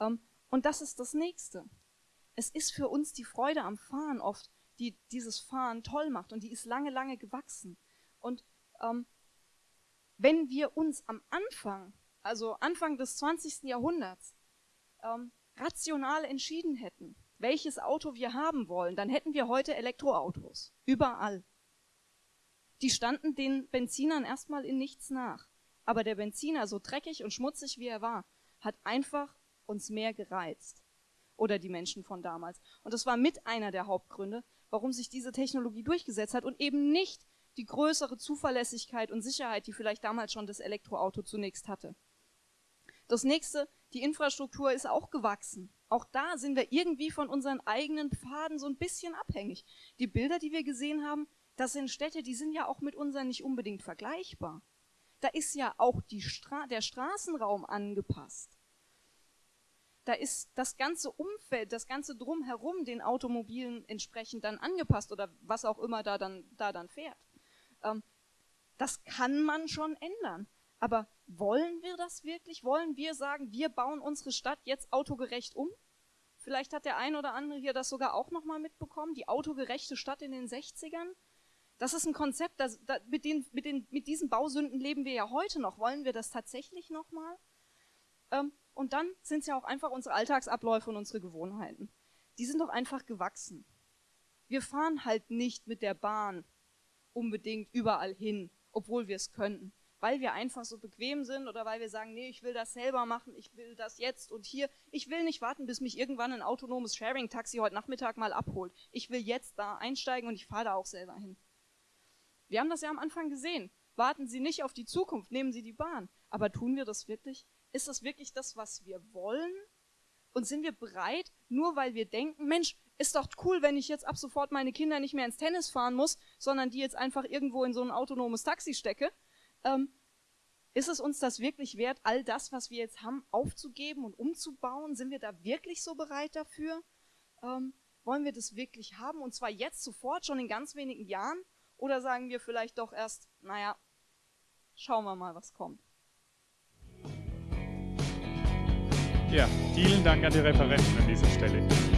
Ähm, und das ist das Nächste. Es ist für uns die Freude am Fahren oft die dieses Fahren toll macht und die ist lange, lange gewachsen. Und ähm, wenn wir uns am Anfang, also Anfang des 20. Jahrhunderts, ähm, rational entschieden hätten, welches Auto wir haben wollen, dann hätten wir heute Elektroautos. Überall. Die standen den Benzinern erstmal in nichts nach. Aber der Benziner, so dreckig und schmutzig wie er war, hat einfach uns mehr gereizt. Oder die Menschen von damals. Und das war mit einer der Hauptgründe, warum sich diese Technologie durchgesetzt hat und eben nicht die größere Zuverlässigkeit und Sicherheit, die vielleicht damals schon das Elektroauto zunächst hatte. Das nächste, die Infrastruktur ist auch gewachsen. Auch da sind wir irgendwie von unseren eigenen Pfaden so ein bisschen abhängig. Die Bilder, die wir gesehen haben, das sind Städte, die sind ja auch mit unseren nicht unbedingt vergleichbar. Da ist ja auch Stra der Straßenraum angepasst da ist das ganze Umfeld, das ganze Drumherum den Automobilen entsprechend dann angepasst oder was auch immer da dann, da dann fährt. Ähm, das kann man schon ändern. Aber wollen wir das wirklich? Wollen wir sagen, wir bauen unsere Stadt jetzt autogerecht um? Vielleicht hat der ein oder andere hier das sogar auch nochmal mitbekommen, die autogerechte Stadt in den 60ern. Das ist ein Konzept, das, das, mit, den, mit, den, mit diesen Bausünden leben wir ja heute noch. Wollen wir das tatsächlich nochmal? Ähm, und dann sind es ja auch einfach unsere Alltagsabläufe und unsere Gewohnheiten. Die sind doch einfach gewachsen. Wir fahren halt nicht mit der Bahn unbedingt überall hin, obwohl wir es könnten. Weil wir einfach so bequem sind oder weil wir sagen, nee, ich will das selber machen, ich will das jetzt und hier. Ich will nicht warten, bis mich irgendwann ein autonomes Sharing-Taxi heute Nachmittag mal abholt. Ich will jetzt da einsteigen und ich fahre da auch selber hin. Wir haben das ja am Anfang gesehen. Warten Sie nicht auf die Zukunft, nehmen Sie die Bahn. Aber tun wir das wirklich? Ist das wirklich das, was wir wollen? Und sind wir bereit, nur weil wir denken, Mensch, ist doch cool, wenn ich jetzt ab sofort meine Kinder nicht mehr ins Tennis fahren muss, sondern die jetzt einfach irgendwo in so ein autonomes Taxi stecke? Ähm, ist es uns das wirklich wert, all das, was wir jetzt haben, aufzugeben und umzubauen? Sind wir da wirklich so bereit dafür? Ähm, wollen wir das wirklich haben? Und zwar jetzt sofort, schon in ganz wenigen Jahren? Oder sagen wir vielleicht doch erst, naja, schauen wir mal, was kommt? Ja, vielen Dank an die Referenten an dieser Stelle.